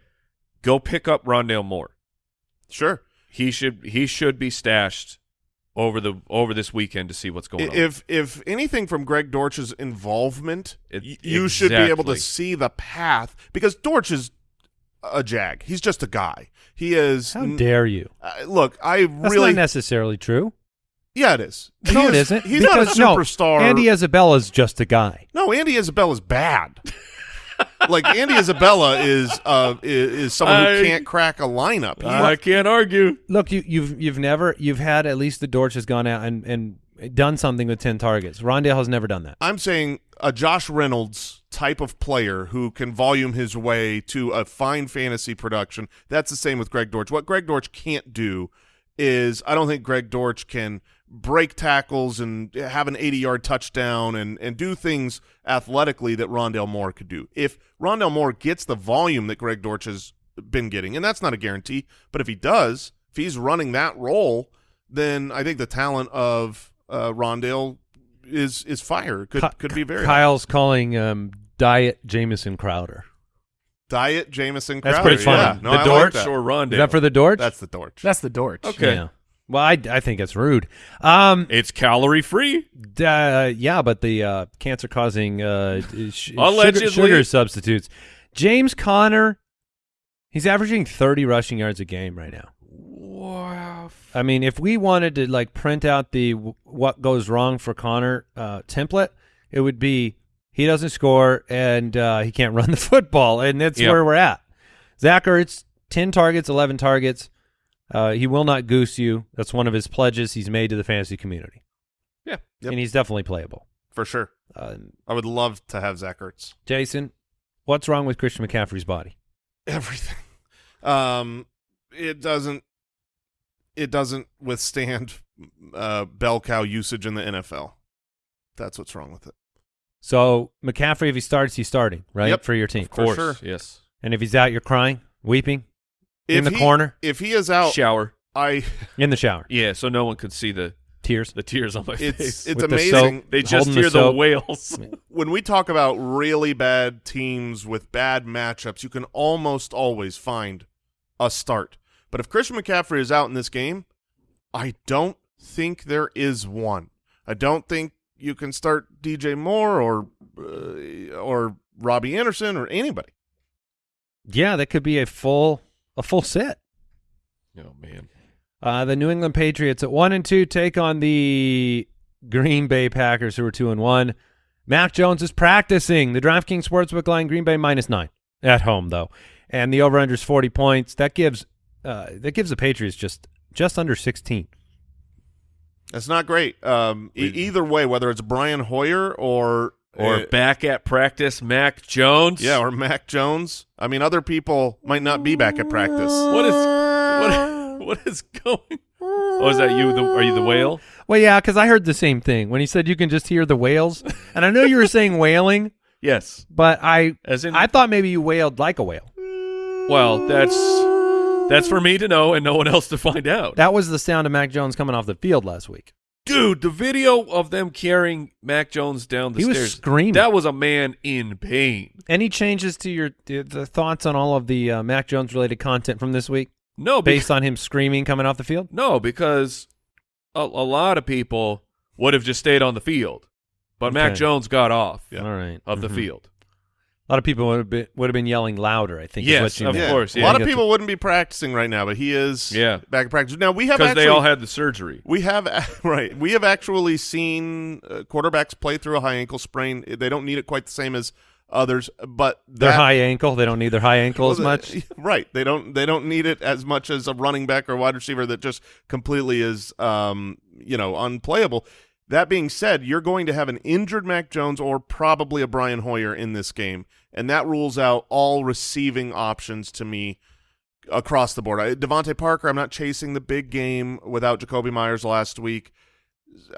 go pick up Rondale Moore. Sure. he should he should be stashed over the over this weekend to see what's going on. If if anything from Greg Dortch's involvement, It- y- you should be able to see the path because Dortch is a jag. He's just a guy. He is. How dare you? uh, look, I That's really. not necessarily true. yeah, it is. He no, it is- isn't. He's not a because- no, superstar. Andy Isabella's just a guy. no, Andy Isabella's bad. like Andy Isabella is uh is, is someone I- who can't crack a lineup. He- I can't argue. Look, you, you've you've never you've had at least the Dortch has gone out and and done something with ten targets. Rondale has never done that. I'm saying a Josh Reynolds type of player who can volume his way to a fine fantasy production. That's the same with Greg Dortch. What Greg Dortch can't do is I don't think Greg Dortch can break tackles and have an 80-yard touchdown and and do things athletically that Rondale Moore could do. If Rondale Moore gets the volume that Greg Dortch has been getting, and that's not a guarantee, but if he does, if he's running that role, then I think the talent of uh, Rondale is is fire. Could Ky- could be very high. Kyle's calling um, diet Jamison Crowder. Diet Jamison That's Crowder. pretty funny. Yeah. No, the I like Dortch that. or Rondale? Is that for the Dortch? That's the Dortch. That's the Dortch. Okay. Yeah. Well, I, I think it's rude. Um, it's calorie free. uh, yeah, but the uh, cancer-causing uh, sh- Allegedly. sugar, sugar substitutes. James Conner, he's averaging 30 rushing yards a game right now. Wow. I mean, if we wanted to like print out the w- what goes wrong for Conner uh, template, it would be he doesn't score and uh, he can't run the football, and that's Yep. where we're at. Zach Ertz, ten targets, eleven targets. Uh, he will not goose you. That's one of his pledges he's made to the fantasy community, Yeah. Yep. and he's definitely playable. for sure. Uh, I would love to have Zach Ertz. Jason, what's wrong with Christian McCaffrey's body? Everything. Um, it doesn't. It doesn't withstand uh, bell cow usage in the NFL. That's what's wrong with it. So McCaffrey, if he starts, he's starting right Yep. for your team. For Of course. sure. Yes. And if he's out, you're crying, weeping in the he- corner, If he is out, Shower. I. in the shower, Yeah. So no one could see the tears. the tears on my It's face. it's With the amazing. soap. they just holding the hear the, soap. wails. when we talk about really bad teams with bad matchups, you can almost always find a start. But if Christian McCaffrey is out in this game, I don't think there is one. I don't think you can start DJ Moore or uh, or Robbie Anderson or anybody. Yeah, that could be a full a full set. oh man. Uh, the New England Patriots at one and two take on the Green Bay Packers, who are two and one. Mac Jones is practicing. The DraftKings Sportsbook line Green Bay minus nine at home though, and the over under is forty points. That gives uh, that gives the Patriots just just under sixteen. That's not great. Um, e- either way, whether it's Brian Hoyer or Or uh, back at practice, Mac Jones. yeah, or Mac Jones. I mean, other people might not be back at practice. What is what? What is going? Oh, is that you? The, are you the whale? Well, yeah, because I heard the same thing when he said you can just hear the whales, and I know you were saying wailing, Yes. but I As in, I thought maybe you wailed like a whale. well, that's that's for me to know and no one else to find out. That was the sound of Mac Jones coming off the field last week. Dude, the video of them carrying Mac Jones down the He was stairs. screaming. That was a man in pain. Any changes to your the, thoughts on all of the uh, Mac Jones related content from this week, No, because, based on him screaming coming off the field? no, because a, a lot of people would have just stayed on the field, but Mac Jones got off Yeah. All right, of the Mhm. field. A lot of people would have been would have been yelling louder. I think. is Yes, what you of. Yeah. course, a lot of people wouldn't be practicing right now, but he is Yeah. back in practice. Now we have because they all had the surgery. we have right we have actually seen uh, quarterbacks play through a high ankle sprain. They don't need it quite the same as others, but Their that- high ankle. They don't need their high ankle as much. the- Right. They don't they don't need it as much as a running back or wide receiver that just completely is um, you know, unplayable. That being said, you're going to have an injured Mac Jones or probably a Brian Hoyer in this game, and that rules out all receiving options to me across the board. I, DeVante Parker, I'm not chasing the big game without Jakobi Meyers last week.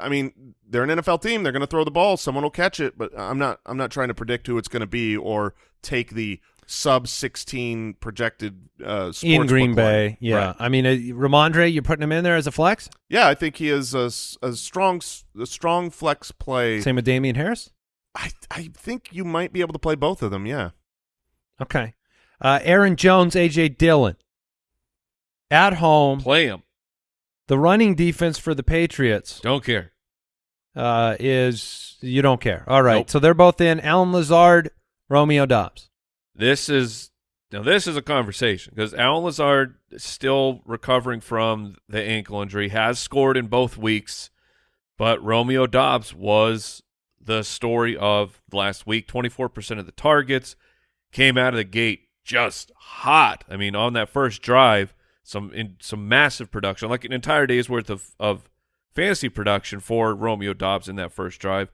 I mean, they're an NFL team. They're going to throw the ball. Someone will catch it, but I'm not. I'm not trying to predict who it's going to be or take the sub 16 projected uh, in sportsbook Green line. Bay. Yeah, Right. I mean, uh, Rhamondre, you're putting him in there as a flex. yeah. I think he is a strong, s- a strong flex play. Same with Damien Harris. I I think you might be able to play both of them. Yeah. Okay. Uh, Aaron Jones, AJ Dillon. At home, Play him. the running defense for the Patriots Don't care. uh, is you don't care. All right, Nope. so they're both in. Allen Lazard, Romeo Doubs. This is now this is a conversation because Allen Lazard still recovering from the ankle injury, has scored in both weeks, but Romeo Doubs was the story of last week. Twenty four percent of the targets came out of the gate just hot. I mean, on that first drive, some in some massive production, like an entire day's worth of of fantasy production for Romeo Doubs in that first drive.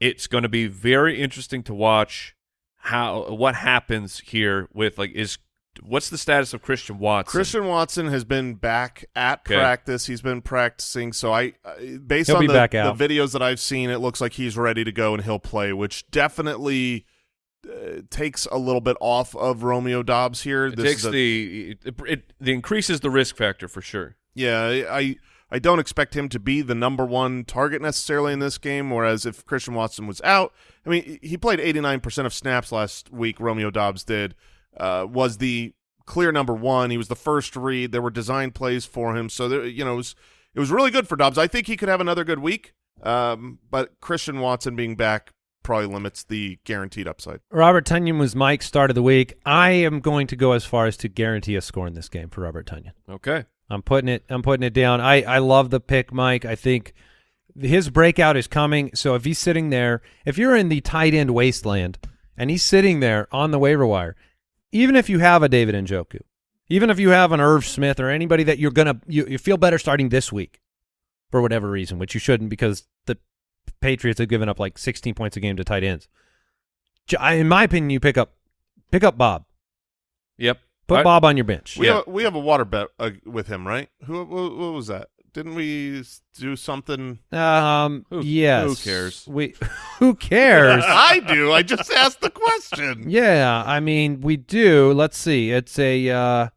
It's going to be very interesting to watch how what happens here with like is what's the status of Christian Watson? Christian Watson has been back at Okay. practice. He's been practicing. So I, uh, based He'll on be the, back the videos that I've seen, it looks like he's ready to go and he'll play, which definitely uh, takes a little bit off of Romeo Doubs here. it This takes is a- the it, it, it increases the risk factor for sure. Yeah, I I don't expect him to be the number one target necessarily in this game. Whereas if Christian Watson was out, I mean, he played 89% of snaps last week. Romeo Doubs did uh, was the clear number one. He was the first read. There were design plays for him, so there, you know, it was it was really good for Doubs. I think he could have another good week. Um, but Christian Watson being back probably limits the guaranteed upside. Robert Tonyan was Mike's start of the week. I am going to go as far as to guarantee a score in this game for Robert Tonyan. Okay. I'm putting it. I'm putting it down. I I love the pick, Mike. I think his breakout is coming. So if he's sitting there, if you're in the tight end wasteland and he's sitting there on the waiver wire, even if you have a David Njoku, even if you have an Irv Smith or anybody that you're gonna you, you feel better starting this week for whatever reason, which you shouldn't because the Patriots have given up like 16 points a game to tight ends. In my opinion, you pick up pick up Bob. Yep. Put I- Bob on your bench. We Yeah. have we have a water bet uh, with him, right? Who what, what was that? Didn't we do something? Um. Who- yes. who cares? We. Who cares? I do. I just asked the question. yeah. I mean, we do. Let's see. It's a. uh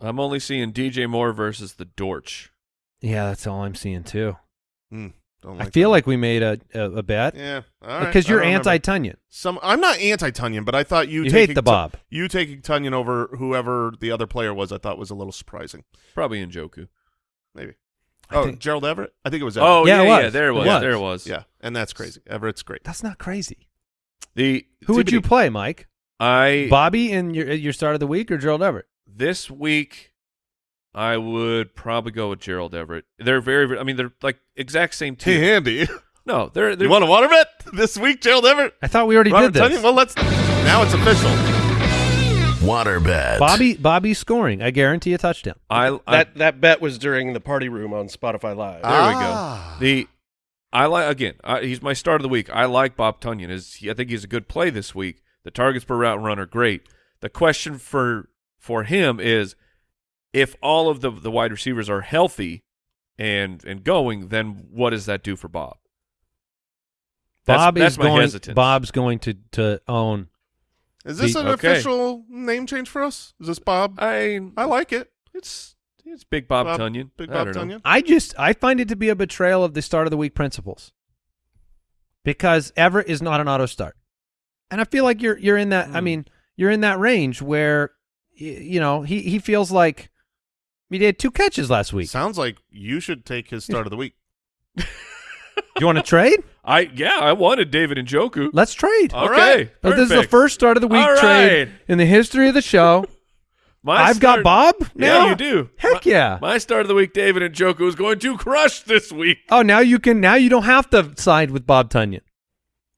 I'm only seeing DJ Moore versus the Dortch. Yeah, that's all I'm seeing too. Hmm, don't I feel that. like we made a a, a bet yeah, because I you're anti Tonyan. Some. I'm not anti Tonyan, but I thought you You taking hate the Tu- Bob. you taking Tonyan over whoever the other player was. I thought was a little surprising. Probably Njoku. Maybe. I Oh, think- Gerald Everett. I think it was. Oh, Everett. Oh Yeah, yeah, it yeah, there it It was. was. There it was. yeah, and that's crazy. Everett's great. That's not crazy. The Who would you play, Mike? I Bobby in your your start of the week or Gerald Everett? this week I would probably go with Gerald Everett. They're very, very I mean, they're like exact same team. Hey, Andy, No, they're they're you want a water bet this week? Gerald Everett. I thought we already Robert did this. Tonyan? Well, let's. Now it's official. Water bet. Bobby Bobby scoring. I guarantee a touchdown. I, I That that bet was during the party room on Spotify Live. There we Ah. go. The I like again. I, he's my start of the week. I like Bob Tonyan. Is he, I think he's a good play this week. The targets per route run are great. The question for for him is if all of the the wide receivers are healthy and and going, then what does that do for Bob? That's, Bob that's is my going. hesitance. Bob's going to to own. Is this The- an Okay. official name change for us? Is this Bob? I I like it. it's it's Big Bob, Bob- Tonyan. Big I Bob don't know. Tonyan. I just I find it to be a betrayal of the start of the week principles. Because Everett is not an auto start. And I feel like you're you're in that I Hmm. mean, you're in that range where you know, he he feels like he had two catches last week. Sounds like you should take his start of the week. you want to trade? I yeah, I wanted David Njoku. Let's trade. Okay, right. This is the first start of the week All trade right. in the history of the show. My I've got Bob now. Yeah, you do. Heck my, yeah. My start of the week, David Njoku is going to crush this week. Oh, now you can. Now you don't have to side with Bob Tonyan.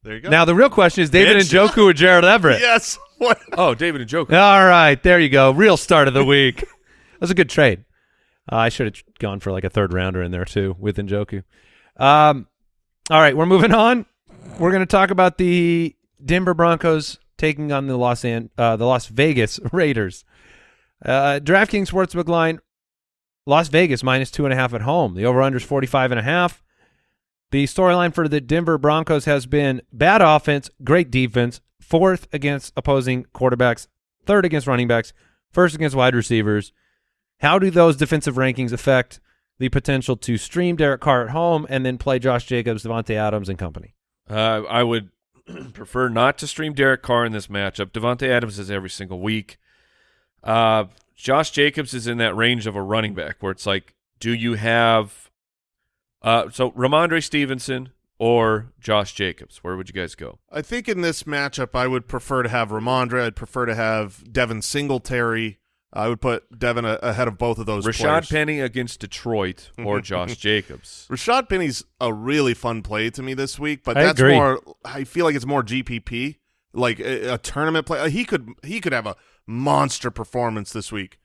There you go. Now the real question is David Bitch. and Joku or Jared Everett. yes. What? Oh, David Njoku. All right, there you go. Real start of the week. that was a good trade. Uh, I should have gone for like a third rounder in there too with Njoku. Um, all right, we're moving on. We're going to talk about the Denver Broncos taking on the Los An- uh, the Las Vegas Raiders. Uh, DraftKings Sportsbook line: Las Vegas minus two and a half at home. The over/under is forty-five and a half. The storyline for the Denver Broncos has been bad offense, great defense, fourth against opposing quarterbacks, third against running backs, first against wide receivers. How do those defensive rankings affect the potential to stream Derek Carr at home and then play Josh Jacobs, Davante Adams, and company? Uh, I would prefer not to stream Derek Carr in this matchup. Davante Adams is every single week. Uh, Josh Jacobs is in that range of a running back where it's like, do you have uh, so Rhamondre Stevenson or Josh Jacobs? Where would you guys go? I think in this matchup, I would prefer to have Rhamondre. I'd prefer to have Devin Singletary. I would put Devin a- ahead of both of those Rashaad players. Penny against Detroit or Josh Jacobs? Rashaad Penny's a really fun play to me this week, but I that's agree. more. I feel like it's more GPP, like a, a tournament play. He could he could have a monster performance this week.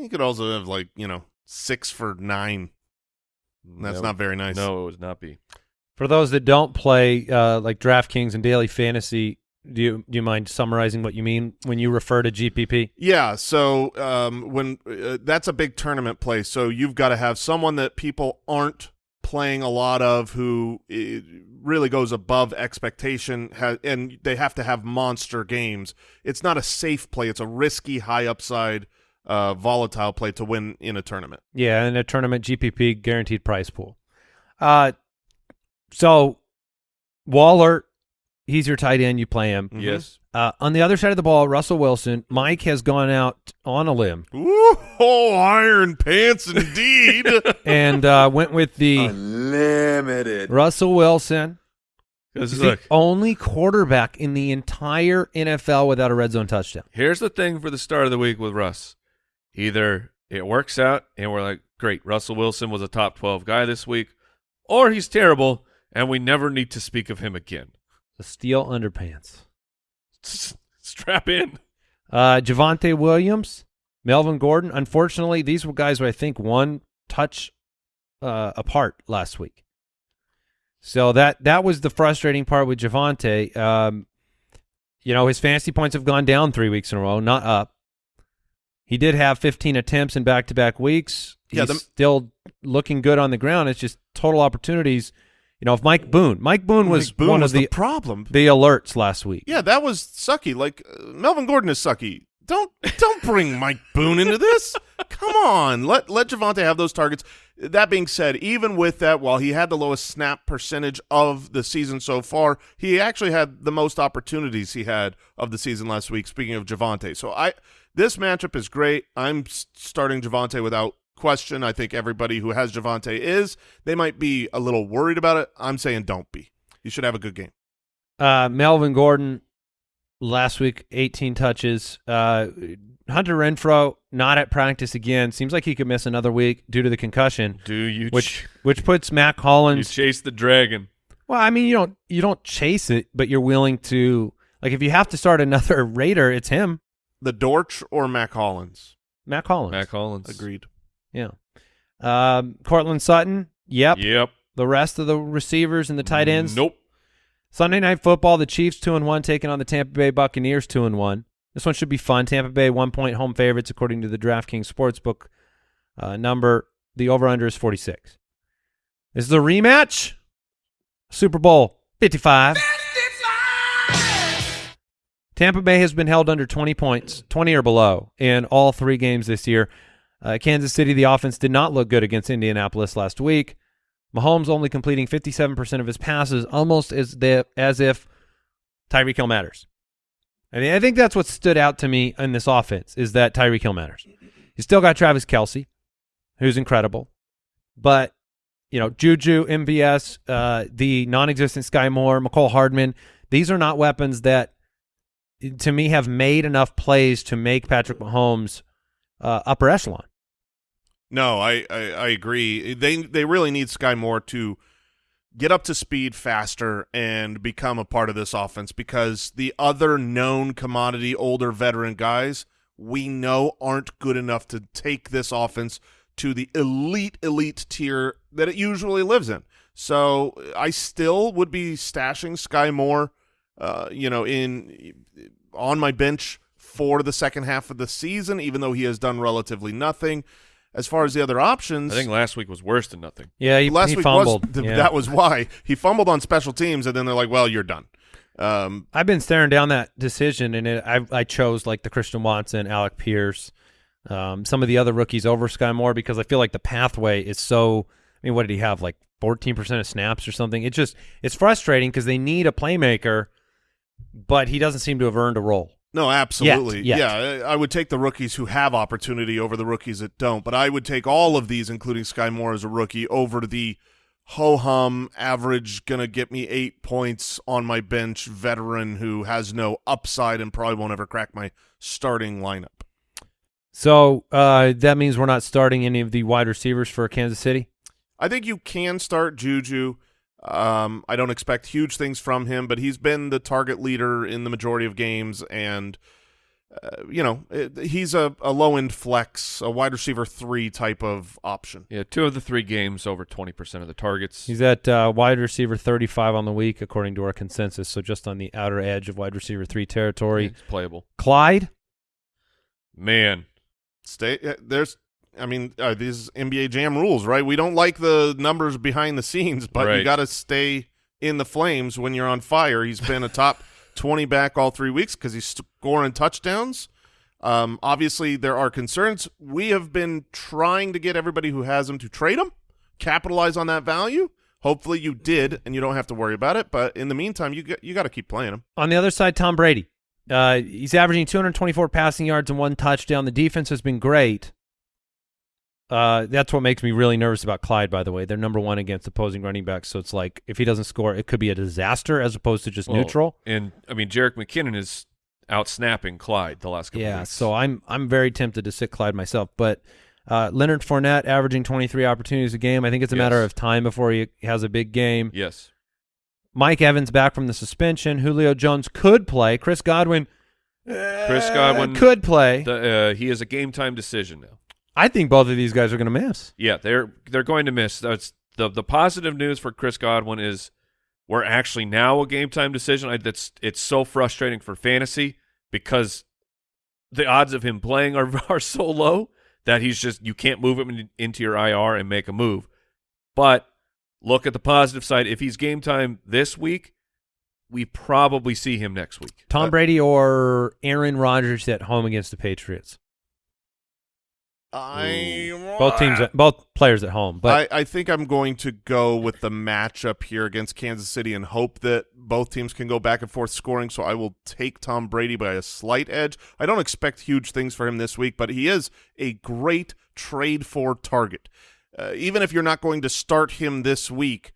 He could also have like you know six for nine. That's No. not very nice. No, it would not be. For those that don't play uh, like DraftKings and daily fantasy, do you do you mind summarizing what you mean when you refer to GPP? Yeah, so um, when uh, that's a big tournament play, so you've got to have someone that people aren't playing a lot of who really goes above expectation, and they have to have monster games. It's not a safe play; it's a risky, high upside, uh, volatile play to win in a tournament. Yeah, in a tournament GPP guaranteed prize pool. Uh, so Waller, he's your tight end. You play him. Mhm. Yes. Uh, on the other side of the ball, Russell Wilson. Mike has gone out on a limb Ooh, oh, iron pants indeed. and uh, went with the Unlimited. Russell Wilson. Because He's the only quarterback in the entire NFL without a red zone touchdown. Here's the thing for the start of the week with Russ. Either it works out and we're like, great, Russell Wilson was a top 12 guy this week, or he's terrible and we never need to speak of him again. The steel underpants. Strap in. Uh, Javonte Williams, Melvin Gordon. Unfortunately, these were guys who I think one touch uh, apart last week. So that that was the frustrating part with Javonte. Um, you know, his fantasy points have gone down three weeks in a row, not up. He did have 15 attempts in back-to-back weeks. He's Yeah, the- still looking good on the ground. It's just total opportunities. You know, if Mike Boone, Mike Boone was Mike Boone one was of the, problem. the alerts last week. Yeah, that was sucky. Like uh, Melvin Gordon is sucky. Don't don't bring Mike Boone into this. Come on, let let Javonte have those targets. That being said, even with that, while he had the lowest snap percentage of the season so far, he actually had the most opportunities he had of the season last week. Speaking of Javonte, so I this matchup is great. I'm starting Javonte without question. I think everybody who has Javonte is. They might be a little worried about it. I'm saying don't be. You should have a good game. Uh, Melvin Gordon last week, 18 touches. Uh, Hunter Renfrow not at practice again. Seems like he could miss another week due to the concussion, Do you, which which puts Matt you Collins. chase the dragon? well, I mean, you don't you don't chase it, but you're willing to like if you have to start another Raider, it's him, The Dortch or Mack Hollins. Mack Hollins. Mack Hollins. Agreed. Yeah. Um, Courtland Sutton. Yep. Yep. The rest of the receivers and the tight ends. Nope. Sunday night football, the Chiefs two and one taking on the Tampa Bay Buccaneers two and one. This one should be fun. Tampa Bay one point home favorites according to the DraftKings sportsbook uh, number. The over under is forty six. This is a rematch. Super Bowl fifty five. Tampa Bay has been held under 20 points, 20 or below, in all three games this year. Uh, Kansas City, the offense did not look good against Indianapolis last week. Mahomes only completing 57% of his passes, almost as the, as if Tyreek Hill matters. I mean, I think that's what stood out to me in this offense is that Tyreek Hill matters. He's still got Travis Kelce, who's incredible, but you know, Juju, MVS, uh, the non-existent Sky Moore, Mecole Hardman. These are not weapons that, to me, have made enough plays to make Patrick Mahomes uh, upper echelon. No, I, I, I agree. They they really need Sky Moore to get up to speed faster and become a part of this offense because the other known commodity older veteran guys we know aren't good enough to take this offense to the elite elite tier that it usually lives in. So I still would be stashing Sky Moore, uh, you know, in on my bench for the second half of the season, even though he has done relatively nothing. As far as the other options, I think last week was worse than nothing. Yeah, he, last he week fumbled. was th- Yeah. that was why he fumbled on special teams, and then they're like, "Well, you're done." Um, I've been staring down that decision, and it, I I chose like the Christian Watson, Alec Pierce, um, some of the other rookies over Sky Moore because I feel like the pathway is so. I mean, what did he have? Like fourteen percent of snaps or something. It just it's frustrating because they need a playmaker, but he doesn't seem to have earned a role. No, absolutely, yet. yeah. I I would take the rookies who have opportunity over the rookies that don't, but I would take all of these, including Sky Moore as a rookie, over the ho hum average, gonna get me eight points on my bench veteran who has no upside and probably won't ever crack my starting lineup. So uh, that means we're not starting any of the wide receivers for Kansas City. I think you can start Juju. Um, I don't expect huge things from him, but he's been the target leader in the majority of games, and uh, you know it, he's a, a low end flex, a wide receiver three type of option. Yeah, two of the three games over 20% of the targets. He's at uh, wide receiver 35 on the week, according to our consensus. So just on the outer edge of wide receiver three territory. It's playable. Clyde, Man, Stay uh, there's. I mean, uh, these NBA Jam rules, right? We don't like the numbers behind the scenes, but you got to stay in the flames when you're on fire. He's been a top 20 back all three weeks because he's scoring touchdowns. Um, obviously, there are concerns. We have been trying to get everybody who has him to trade him, capitalize on that value. Hopefully, you did, and you don't have to worry about it. But in the meantime, you got, you got to keep playing him. On the other side, Tom Brady. Uh, he's averaging 224 passing yards and one touchdown. The defense has been great. Uh, that's what makes me really nervous about Clyde, by the way. They're number one against opposing running backs. So it's like if he doesn't score, it could be a disaster as opposed to just well, neutral. And, I mean, Jerick McKinnon is out snapping Clyde the last couple Yeah, weeks. so I'm I'm very tempted to sit Clyde myself. But uh, Leonard Fournette averaging 23 opportunities a game. I think it's a matter of time before he has a big game. Yes. Mike Evans back from the suspension. Julio Jones could play. Chris Godwin. Chris uh, Godwin- could play. The, uh, he is a game time decision now. I think both of these guys are going to miss. Yeah, they're they're going to miss. That's the the positive news for Chris Godwin is we're actually now a game time decision. I, that's it's so frustrating for fantasy because the odds of him playing are are so low that he's just you can't move him in, into your IR and make a move. But look at the positive side. If he's game time this week, we probably see him next week. Tom Uh, Brady or Aaron Rodgers at home against the Patriots. I Both teams, both players at home. But I, I think I'm going to go with the matchup here against Kansas City and hope that both teams can go back and forth scoring. So I will take Tom Brady by a slight edge. I don't expect huge things for him this week, but he is a great trade for target. Uh, even if you're not going to start him this week,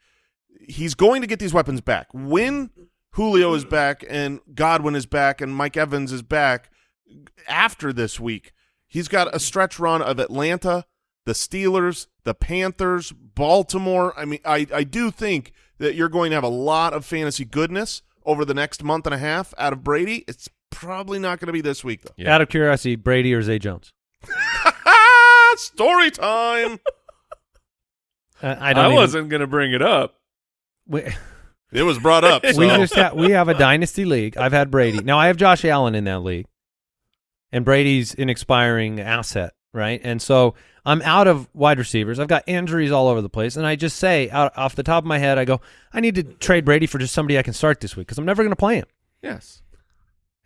he's going to get these weapons back. When Julio is back and Godwin is back and Mike Evans is back after this week, he's got a stretch run of Atlanta, the Steelers, the Panthers, Baltimore. I mean, I, I do think that you're going to have a lot of fantasy goodness over the next month and a half out of Brady. It's probably not going to be this week, though. Yeah. out of curiosity, Brady or Zay Jones? Story time. Uh, I I, don't. even- wasn't going to bring it up. We, It was brought up. So. we just ha- we have a dynasty league. I've had Brady. Now I have Josh Allen in that league, and Brady's an expiring asset, right? And so I'm out of wide receivers. I've got injuries all over the place, and I just say out off the top of my head, I go, I need to trade Brady for just somebody I can start this week because I'm never going to play him. Yes.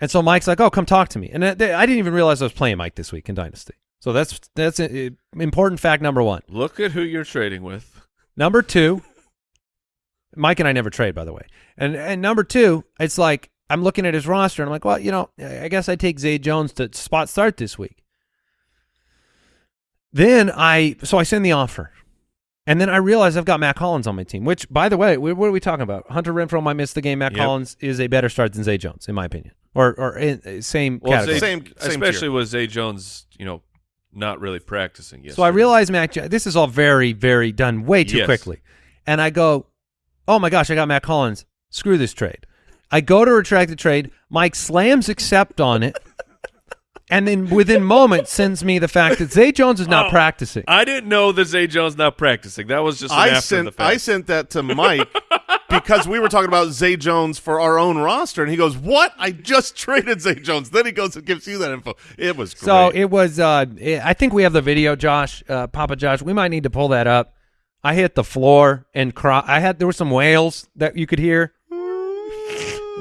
And so Mike's like, "Oh, come talk to me." And I I didn't even realize I was playing Mike this week in Dynasty. So that's that's a, important fact number one. Look at who you're trading with. Number two, Mike and I never trade, by the way. And and number two, it's like I'm looking at his roster and I'm like, well, you know, I guess I take Zay Jones to spot start this week. Then I so I send the offer, And then I realize I've got Mack Hollins on my team, which, by the way, wh- what are we talking about? Hunter Renfrow might miss the game. Matt Yep. Collins is a better start than Zay Jones, in my opinion. Or, or in, uh, same Well, category. Zay, Same- same especially tier. with Zay Jones, you know, not really practicing yet. So I realize, Matt, this is all very, very done way too Yes. quickly. And I go, oh my gosh, I got Mack Hollins. Screw this trade. I go to retract the trade. Mike slams accept on it. and then within moments sends me the fact that Zay Jones is not Oh, practicing. I didn't know that Zay Jones is not practicing. That was just an I after sent the fact. I sent that to Mike because we were talking about Zay Jones for our own roster, and he goes, "What? I just traded Zay Jones." Then he goes and gives you that info. It was great. So it was. Uh, it- I think we have the video, Josh, uh, Papa Josh. We might need to pull that up. I hit the floor and cry. I had there were some wails that you could hear.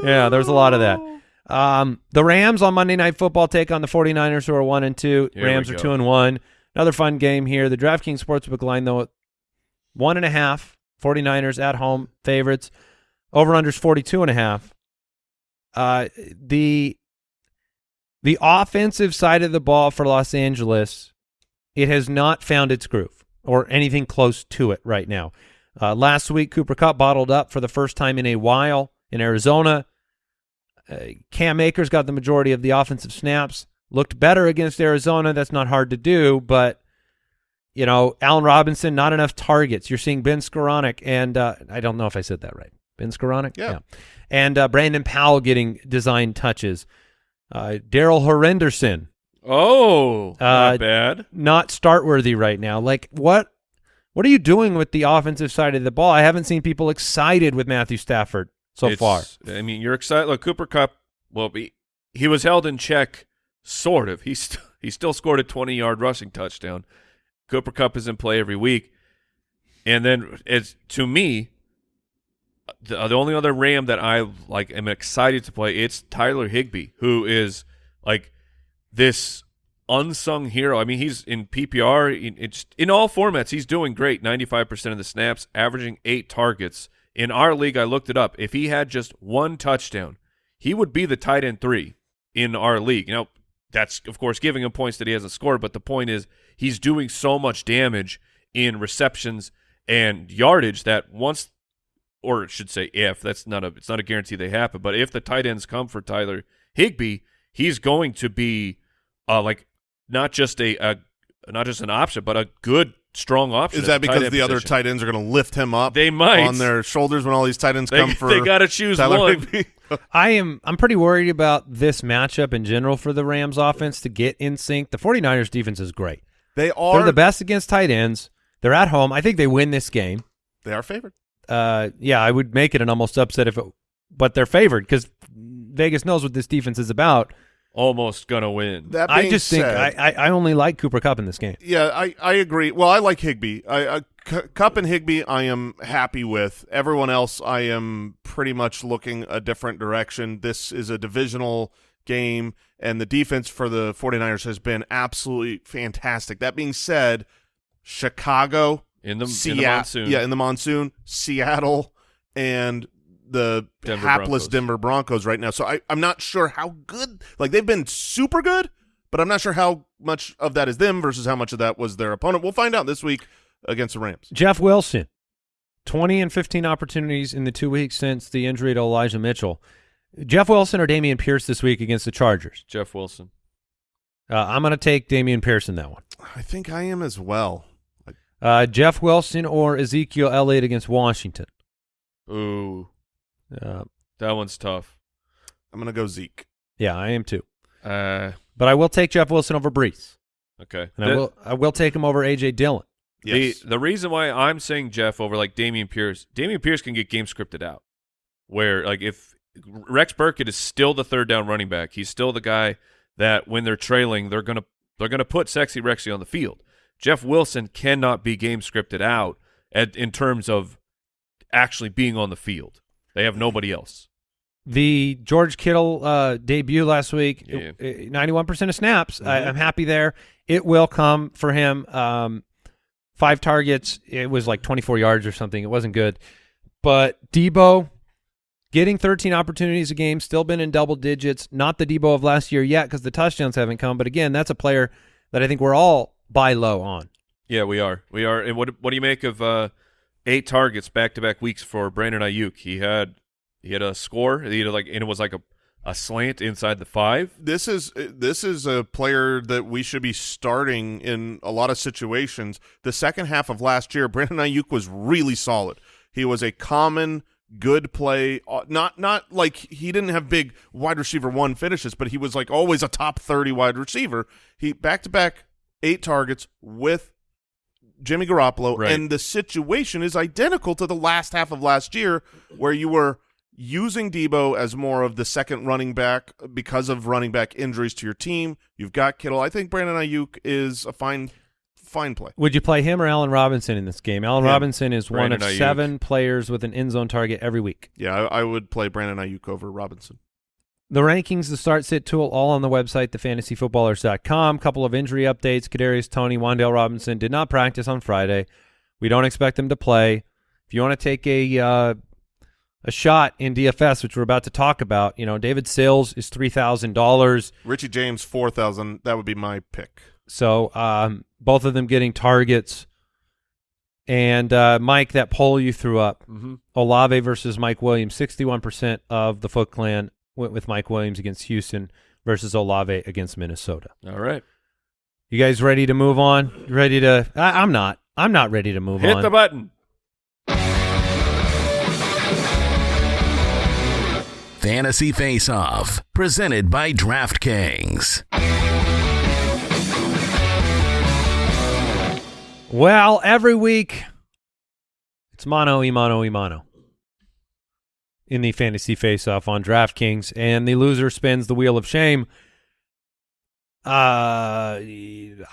Yeah, there was a lot of that. Um, the Rams on Monday Night Football take on the 49ers, who are one and two. Here Rams are two and one. Another fun game here. The DraftKings Sportsbook line though, one and a half. 49ers at home favorites. Over unders 42 and a half. Uh, the the offensive side of the ball for Los Angeles, it has not found its groove or anything close to it right now. Uh, last week, Cooper Kupp bottled up for the first time in a while in Arizona. Uh, Cam Akers got the majority of the offensive snaps. Looked better against Arizona. That's not hard to do, but you know, Allen Robinson, not enough targets. You're seeing Ben Skowronek, and uh, I don't know if I said that right. Ben Skowronek, Yeah. and uh, Brandon Powell getting design touches. Uh, Darrell Henderson, Oh, Uh, not bad. not start worthy right now. Like what? What are you doing with the offensive side of the ball? I haven't seen people excited with Matthew Stafford so It's- far. I mean, you're excited. Look, Cooper Kupp. Well, he, he was held in check, sort of. He st- he still scored a 20 yard rushing touchdown. Cooper Kupp is in play every week, and then it's to me. The, the only other Ram that I like am excited to play it's Tyler Higbee, who is like this unsung hero. I mean, he's in PPR. In, it's in all formats. He's doing great. Ninety five percent of the snaps, averaging eight targets. In our league, I looked it up. If he had just one touchdown, he would be the tight end three in our league. You know, that's of course giving him points that he hasn't scored, but the point is he's doing so much damage in receptions and yardage that once or it should say if that's not a it's not a guarantee they happen, but if the tight ends come for Tyler Higbee, he's going to be uh like not just a, a not just an option, but a good strong option. Is that because end the other tight ends are going to lift him up? They might. on their shoulders when all these tight ends they, come for. they got to choose Tyler one. I am I'm pretty worried about this matchup in general for the Rams offense to get in sync. The 49ers defense is great. they are They're the best against tight ends. They're at home. I think they win this game. They are favored. Uh, yeah, I would make it an almost upset if it, but they're favored because Vegas knows what this defense is about. Almost gonna win. That I being just think I, I I only like Cooper Kupp in this game. Yeah, I, I agree. Well, I like Higbee. I, I C- Kupp and Higbee, I am happy with. Everyone else, I am pretty much looking a different direction. This is a divisional game, and the defense for the 49ers has been absolutely fantastic. That being said, Chicago, in the, in the monsoon. yeah, in the monsoon, Seattle, and the Denver hapless Broncos. Denver Broncos right now. So I, I'm not sure how good. Like they've been super good, but I'm not sure how much of that is them versus how much of that was their opponent. We'll find out this week against the Rams. Jeff Wilson, 20 and 15 opportunities in the two weeks since the injury to Elijah Mitchell. Jeff Wilson or Dameon Pierce this week against the Chargers? Jeff Wilson. Uh, I'm going to take Dameon Pierce in that one. I think I am as well. Uh, Jeff Wilson or Ezekiel Elliott against Washington? Ooh, Uh, that one's tough. I'm gonna go Zeke. yeah, I am too. Uh, But I will take Jeff Wilson over Breece, okay. and I will I will take him over AJ Dillon. Yes. The the reason why I'm saying Jeff over like Dameon Pierce, Dameon Pierce can get game scripted out. Where like if Rex Burkhead is still the third down running back, he's still the guy that when they're trailing, they're gonna they're gonna put sexy Rexy on the field. Jeff Wilson cannot be game scripted out at, in terms of actually being on the field. They have nobody else. The George Kittle uh, debut last week, Yeah. ninety-one percent of snaps. I, I'm happy there. It will come for him. Um, five targets. It was like twenty-four yards or something. It wasn't good. But Deebo getting thirteen opportunities a game, still been in double digits. Not the Deebo of last year yet because the touchdowns haven't come. But again, that's a player that I think we're all buy low on. Yeah, we are. We are. And what what do you make of uh, eight targets back to back weeks for Brandon Aiyuk? He had he had a score. He had like and it was like a a slant inside the five. This is this is a player that we should be starting in a lot of situations. The second half of last year, Brandon Aiyuk was really solid. He was a common good play. uh, Not not like he didn't have big wide receiver one finishes, but he was like always a top thirty wide receiver. He back to back eight targets with Jimmy Garoppolo, Right. and the situation is identical to the last half of last year, where you were using Deebo as more of the second running back because of running back injuries to your team. You've got Kittle. I think Brandon Aiyuk is a fine, fine play. Would you play him or Allen Robinson in this game? Allen Him. Robinson is one of Brandon Aiyuk. seven players with an end zone target every week. Yeah, I, I would play Brandon Aiyuk over Robinson. The rankings, the start sit tool, all on the website, thefantasyfootballers.com. Couple of injury updates. Kadarius Toney, Wan'Dale Robinson did not practice on Friday. We don't expect them to play. If you want to take a uh, a shot in DFS, which we're about to talk about, you know, David Sills is three thousand dollars. Richie James four thousand. That would be my pick. So um, both of them getting targets. And uh, Mike, that poll you threw up, Mm-hmm. Olave versus Mike Williams, 61% of the Foot Clan went with Mike Williams against Houston versus Olave against Minnesota. All right. You guys ready to move on? Ready to? I, I'm not. I'm not ready to move Hit on. Hit the button. Fantasy Face Off, presented by DraftKings. well, every week it's mono, imano, imano in the fantasy face-off on DraftKings, and the loser spins the wheel of shame. Uh,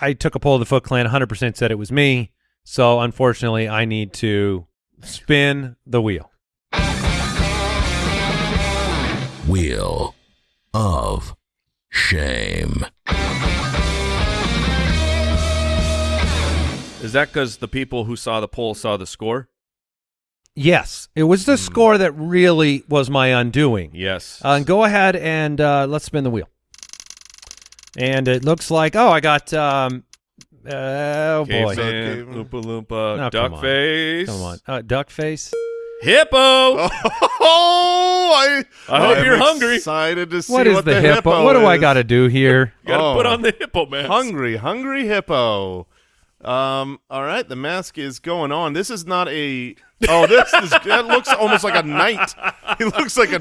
I took a poll of the Foot Clan. 100% said it was me. So unfortunately, I need to spin the wheel. Wheel of Shame. Is that because the people who saw the poll saw the score? Yes, it was the score that really was my undoing. Yes. Uh, go ahead and uh, let's spin the wheel. And it looks like oh, I got um, uh, oh boy, Caveman, Caveman. Oompa Loompa, Oh, come on. Come on, uh, duck face. Hippo. Oh, I, I hope I'm you're hungry. Excited to see What is the, hippo? What do I got to do here? You gotta Oh. put on the hippo mask. Hungry, hungry hippo. Um. All right, the mask is going on. This is not a. Oh, this is. That looks almost like a knight. He looks like a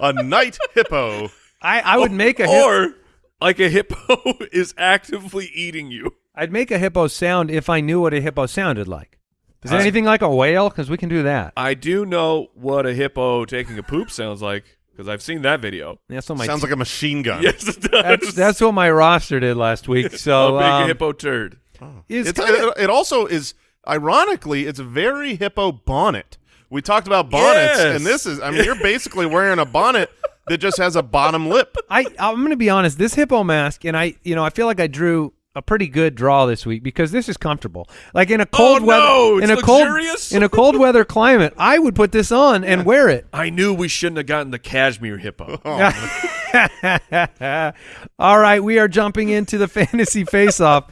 a knight hippo. I, I would make a hip, or like a hippo is actively eating you. I'd make a hippo sound if I knew what a hippo sounded like. Is it Uh, anything like a whale? Because we can do that. I do know what a hippo taking a poop sounds like because I've seen that video. That's what my Sounds like a machine gun. Yes, it does. that's, that's what my roster did last week. So a big um, hippo turd. Is It's, kinda- it, it also is ironically it's a very hippo bonnet. We talked about bonnets, Yes. and this is. I mean, you're basically wearing a bonnet that just has a bottom lip. I I'm going to be honest. This hippo mask, and I, you know, I feel like I drew a pretty good draw this week because this is comfortable. Like in a oh, cold Oh, weather, no, in it's a cold luxurious. in a cold weather climate, I would put this on and wear it. I knew we shouldn't have gotten the cashmere hippo. Oh. All right, we are jumping into the fantasy face-off.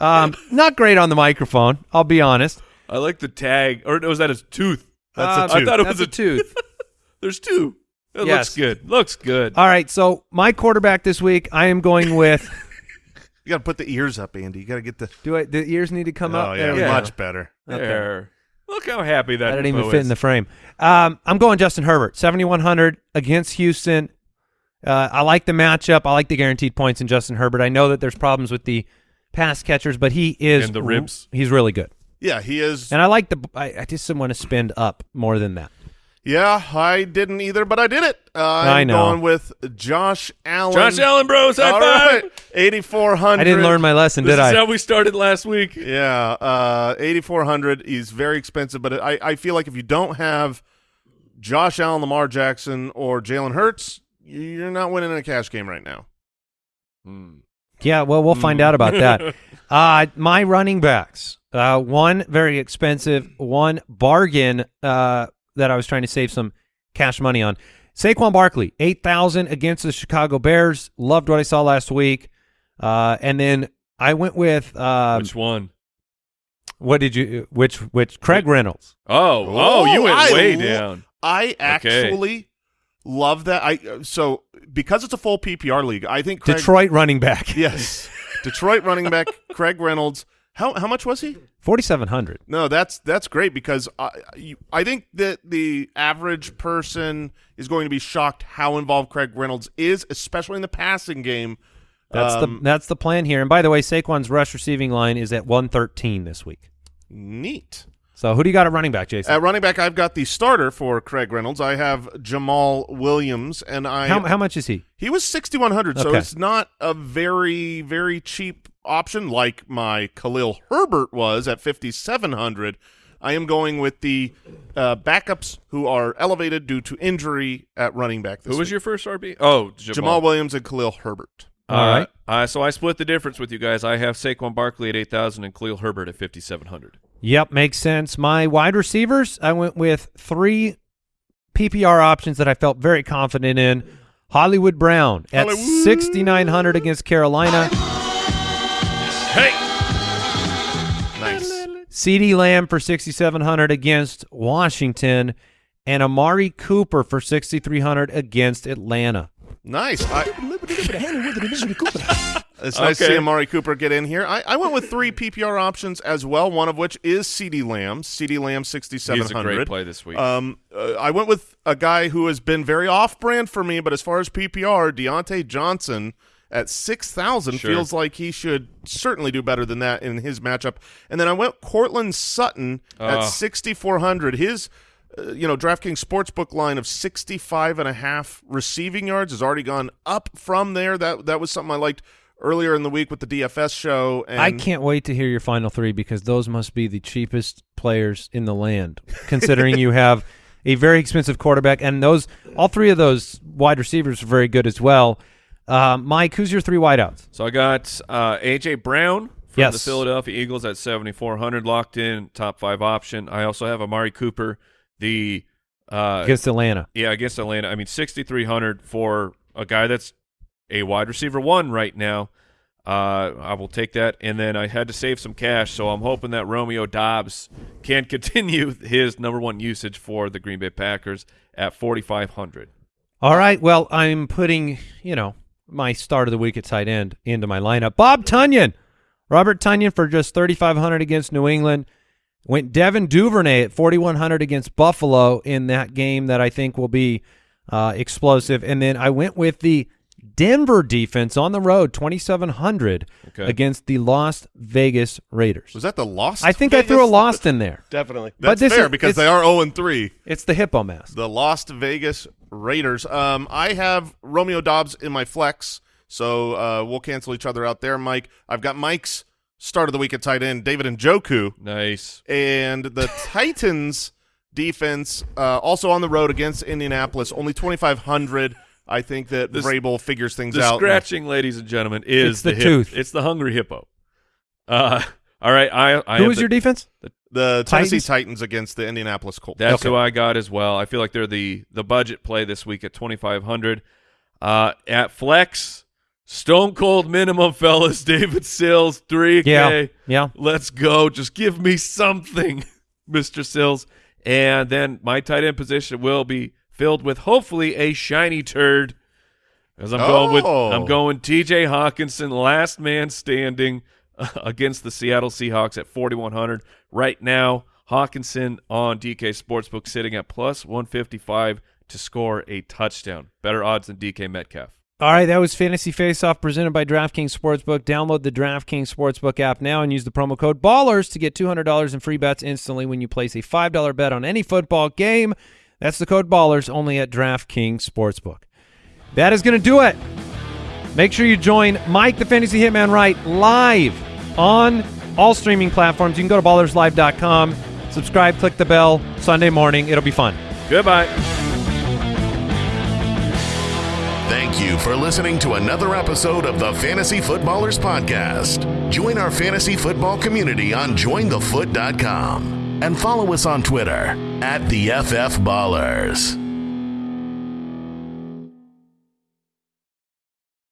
Um, not great on the microphone, I'll be honest. I like the tag, or was that his tooth? That's a Uh, tooth. I thought it That's was a tooth. There's two. It Yes. looks good. Looks good. All right, so my quarterback this week, I am going with. You got to put the ears up, Andy. You got to get the. Do I? The ears need to come oh up. yeah, Yeah. much better. There. Look how happy that I didn't even hippo fit is. in the frame. Um, I'm going Justin Herbert, 7,100 against Houston. Uh, I like the matchup. I like the guaranteed points in Justin Herbert. I know that there's problems with the pass catchers, but he is And the ribs. He's really good, Yeah, he is. and I like the. I, I just want to spend up more than that. Yeah, I didn't either, but I did it. Uh, I'm I know. going with Josh Allen. Josh Allen, bros, high All five. right, 8,400. I didn't learn my lesson, This did is I? how we started last week. Yeah, uh, 8,400. He's very expensive, but I, I feel like if you don't have Josh Allen, Lamar Jackson, or Jalen Hurts, you're not winning a cash game right now. Yeah, well, we'll find out about that. Uh, my running backs, uh, one very expensive, one bargain uh, that I was trying to save some cash money on. Saquon Barkley, eight thousand against the Chicago Bears. Loved what I saw last week, uh, and then I went with uh, Which one? What did you? Which? Which? Craig Reynolds. Oh, oh, you went I way down. I actually love that. I so because it's a full PPR league. I think Craig, Detroit running back. Yes, Detroit running back Craig Reynolds. How how much was he? Forty seven hundred. No, that's that's great because I you, I think that the average person is going to be shocked how involved Craig Reynolds is, especially in the passing game. That's Um, the that's the plan here. And by the way, Saquon's rush receiving line is at one thirteen this week. neat. So who do you got at running back, Jason? At running back, I've got the starter for Craig Reynolds. I have Jamaal Williams, and I how how much is he? He was sixty one hundred, so it's not a very very cheap option like my Khalil Herbert was at fifty seven hundred. I am going with the uh, backups who are elevated due to injury at running back. This Who was week. your first RB? Oh, Jamaal. Jamaal Williams and Khalil Herbert? Uh, All right. Uh, so I split the difference with you guys. I have Saquon Barkley at 8,000 and Khalil Herbert at 5,700. Yep, makes sense. My wide receivers, I went with three PPR options that I felt very confident in. Hollywood Brown at 6,900 against Carolina. Hey! Nice. CeeDee Lamb for 6,700 against Washington. And Amari Cooper for 6,300 against Atlanta. Nice. I, it's nice to Okay. see Amari Cooper get in here. I, I went with three PPR options as well, one of which is CeeDee Lamb. CeeDee Lamb, He's 6,700. a great play this week. Um, uh, I went with a guy who has been very off-brand for me, but as far as PPR, Diontae Johnson at six thousand Sure. feels like he should certainly do better than that in his matchup. And then I went Courtland Sutton at Ah. sixty-four hundred. His uh, you know, DraftKings Sportsbook line of 65 and a half receiving yards has already gone up from there. That that was something I liked earlier in the week with the DFS show. And I can't wait to hear your final three because those must be the cheapest players in the land, considering you have a very expensive quarterback, and those all three of those wide receivers are very good as well. Uh, Mike, who's your three wideouts? so I got uh, A.J. Brown from Yes. the Philadelphia Eagles at 7,400 locked in, top five option. I also have Amari Cooper, the uh, Against Atlanta. Yeah, against Atlanta. I mean, 6,300 for a guy that's a wide receiver one right now. Uh, I will take that. And then I had to save some cash, so I'm hoping that Romeo Doubs can continue his number one usage for the Green Bay Packers at 4,500. All right. Well, I'm putting, you know, my start of the week at tight end into my lineup. Bob Tonyan, Robert Tonyan for just 3,500 against New England. Went Devin Duvernay at 4,100 against Buffalo in that game that I think will be uh, explosive. And then I went with the Denver defense on the road, 2,700 Okay. against the Las Vegas Raiders. was that the lost? I think I threw a lost in there. Definitely. but That's this fair is- because they are 0 and 3. It's the hippo mask. The Las Vegas Raiders. Um, I have Romeo Doubs in my flex, so uh, we'll cancel each other out there, Mike. I've got Mike's start of the week at tight end, David Njoku, Nice. and the Titans defense uh, also on the road against Indianapolis, only twenty five hundred. I think that This- Vrabel figures things The out. scratching, ladies and gentlemen, is It's the hip- tooth. It's the hungry hippo. Uh, all right. I, I Who was the- your defense? The Tennessee Titans? Titans, against the Indianapolis Colts. That's Okay. who I got as well. I feel like they're the the budget play this week at twenty five hundred. Uh, at flex, stone cold minimum, fellas. David Sills, three Yeah. K. Yeah. Let's go. Just give me something, Mister Sills. And then my tight end position will be filled with hopefully a shiny turd. As I'm going with Oh. I'm going T.J. Hockenson, last man standing uh, against the Seattle Seahawks at 4100. Right now, Hockenson on DK Sportsbook sitting at plus 155 to score a touchdown. Better odds than DK Metcalf. All right, that was Fantasy Face Off presented by DraftKings Sportsbook. Download the DraftKings Sportsbook app now and use the promo code BALLERS to get $200 in free bets instantly when you place a $5 bet on any football game. That's the code BALLERS only at DraftKings Sportsbook. That is going to do it. Make sure you join Mike the Fantasy Hitman Right live on all streaming platforms. You can go to ballerslive.com, subscribe, click the bell Sunday morning. It'll be fun. Goodbye. Thank you for listening to another episode of the Fantasy Footballers Podcast. Join our fantasy football community on jointhefoot.com and follow us on Twitter at the FF Ballers.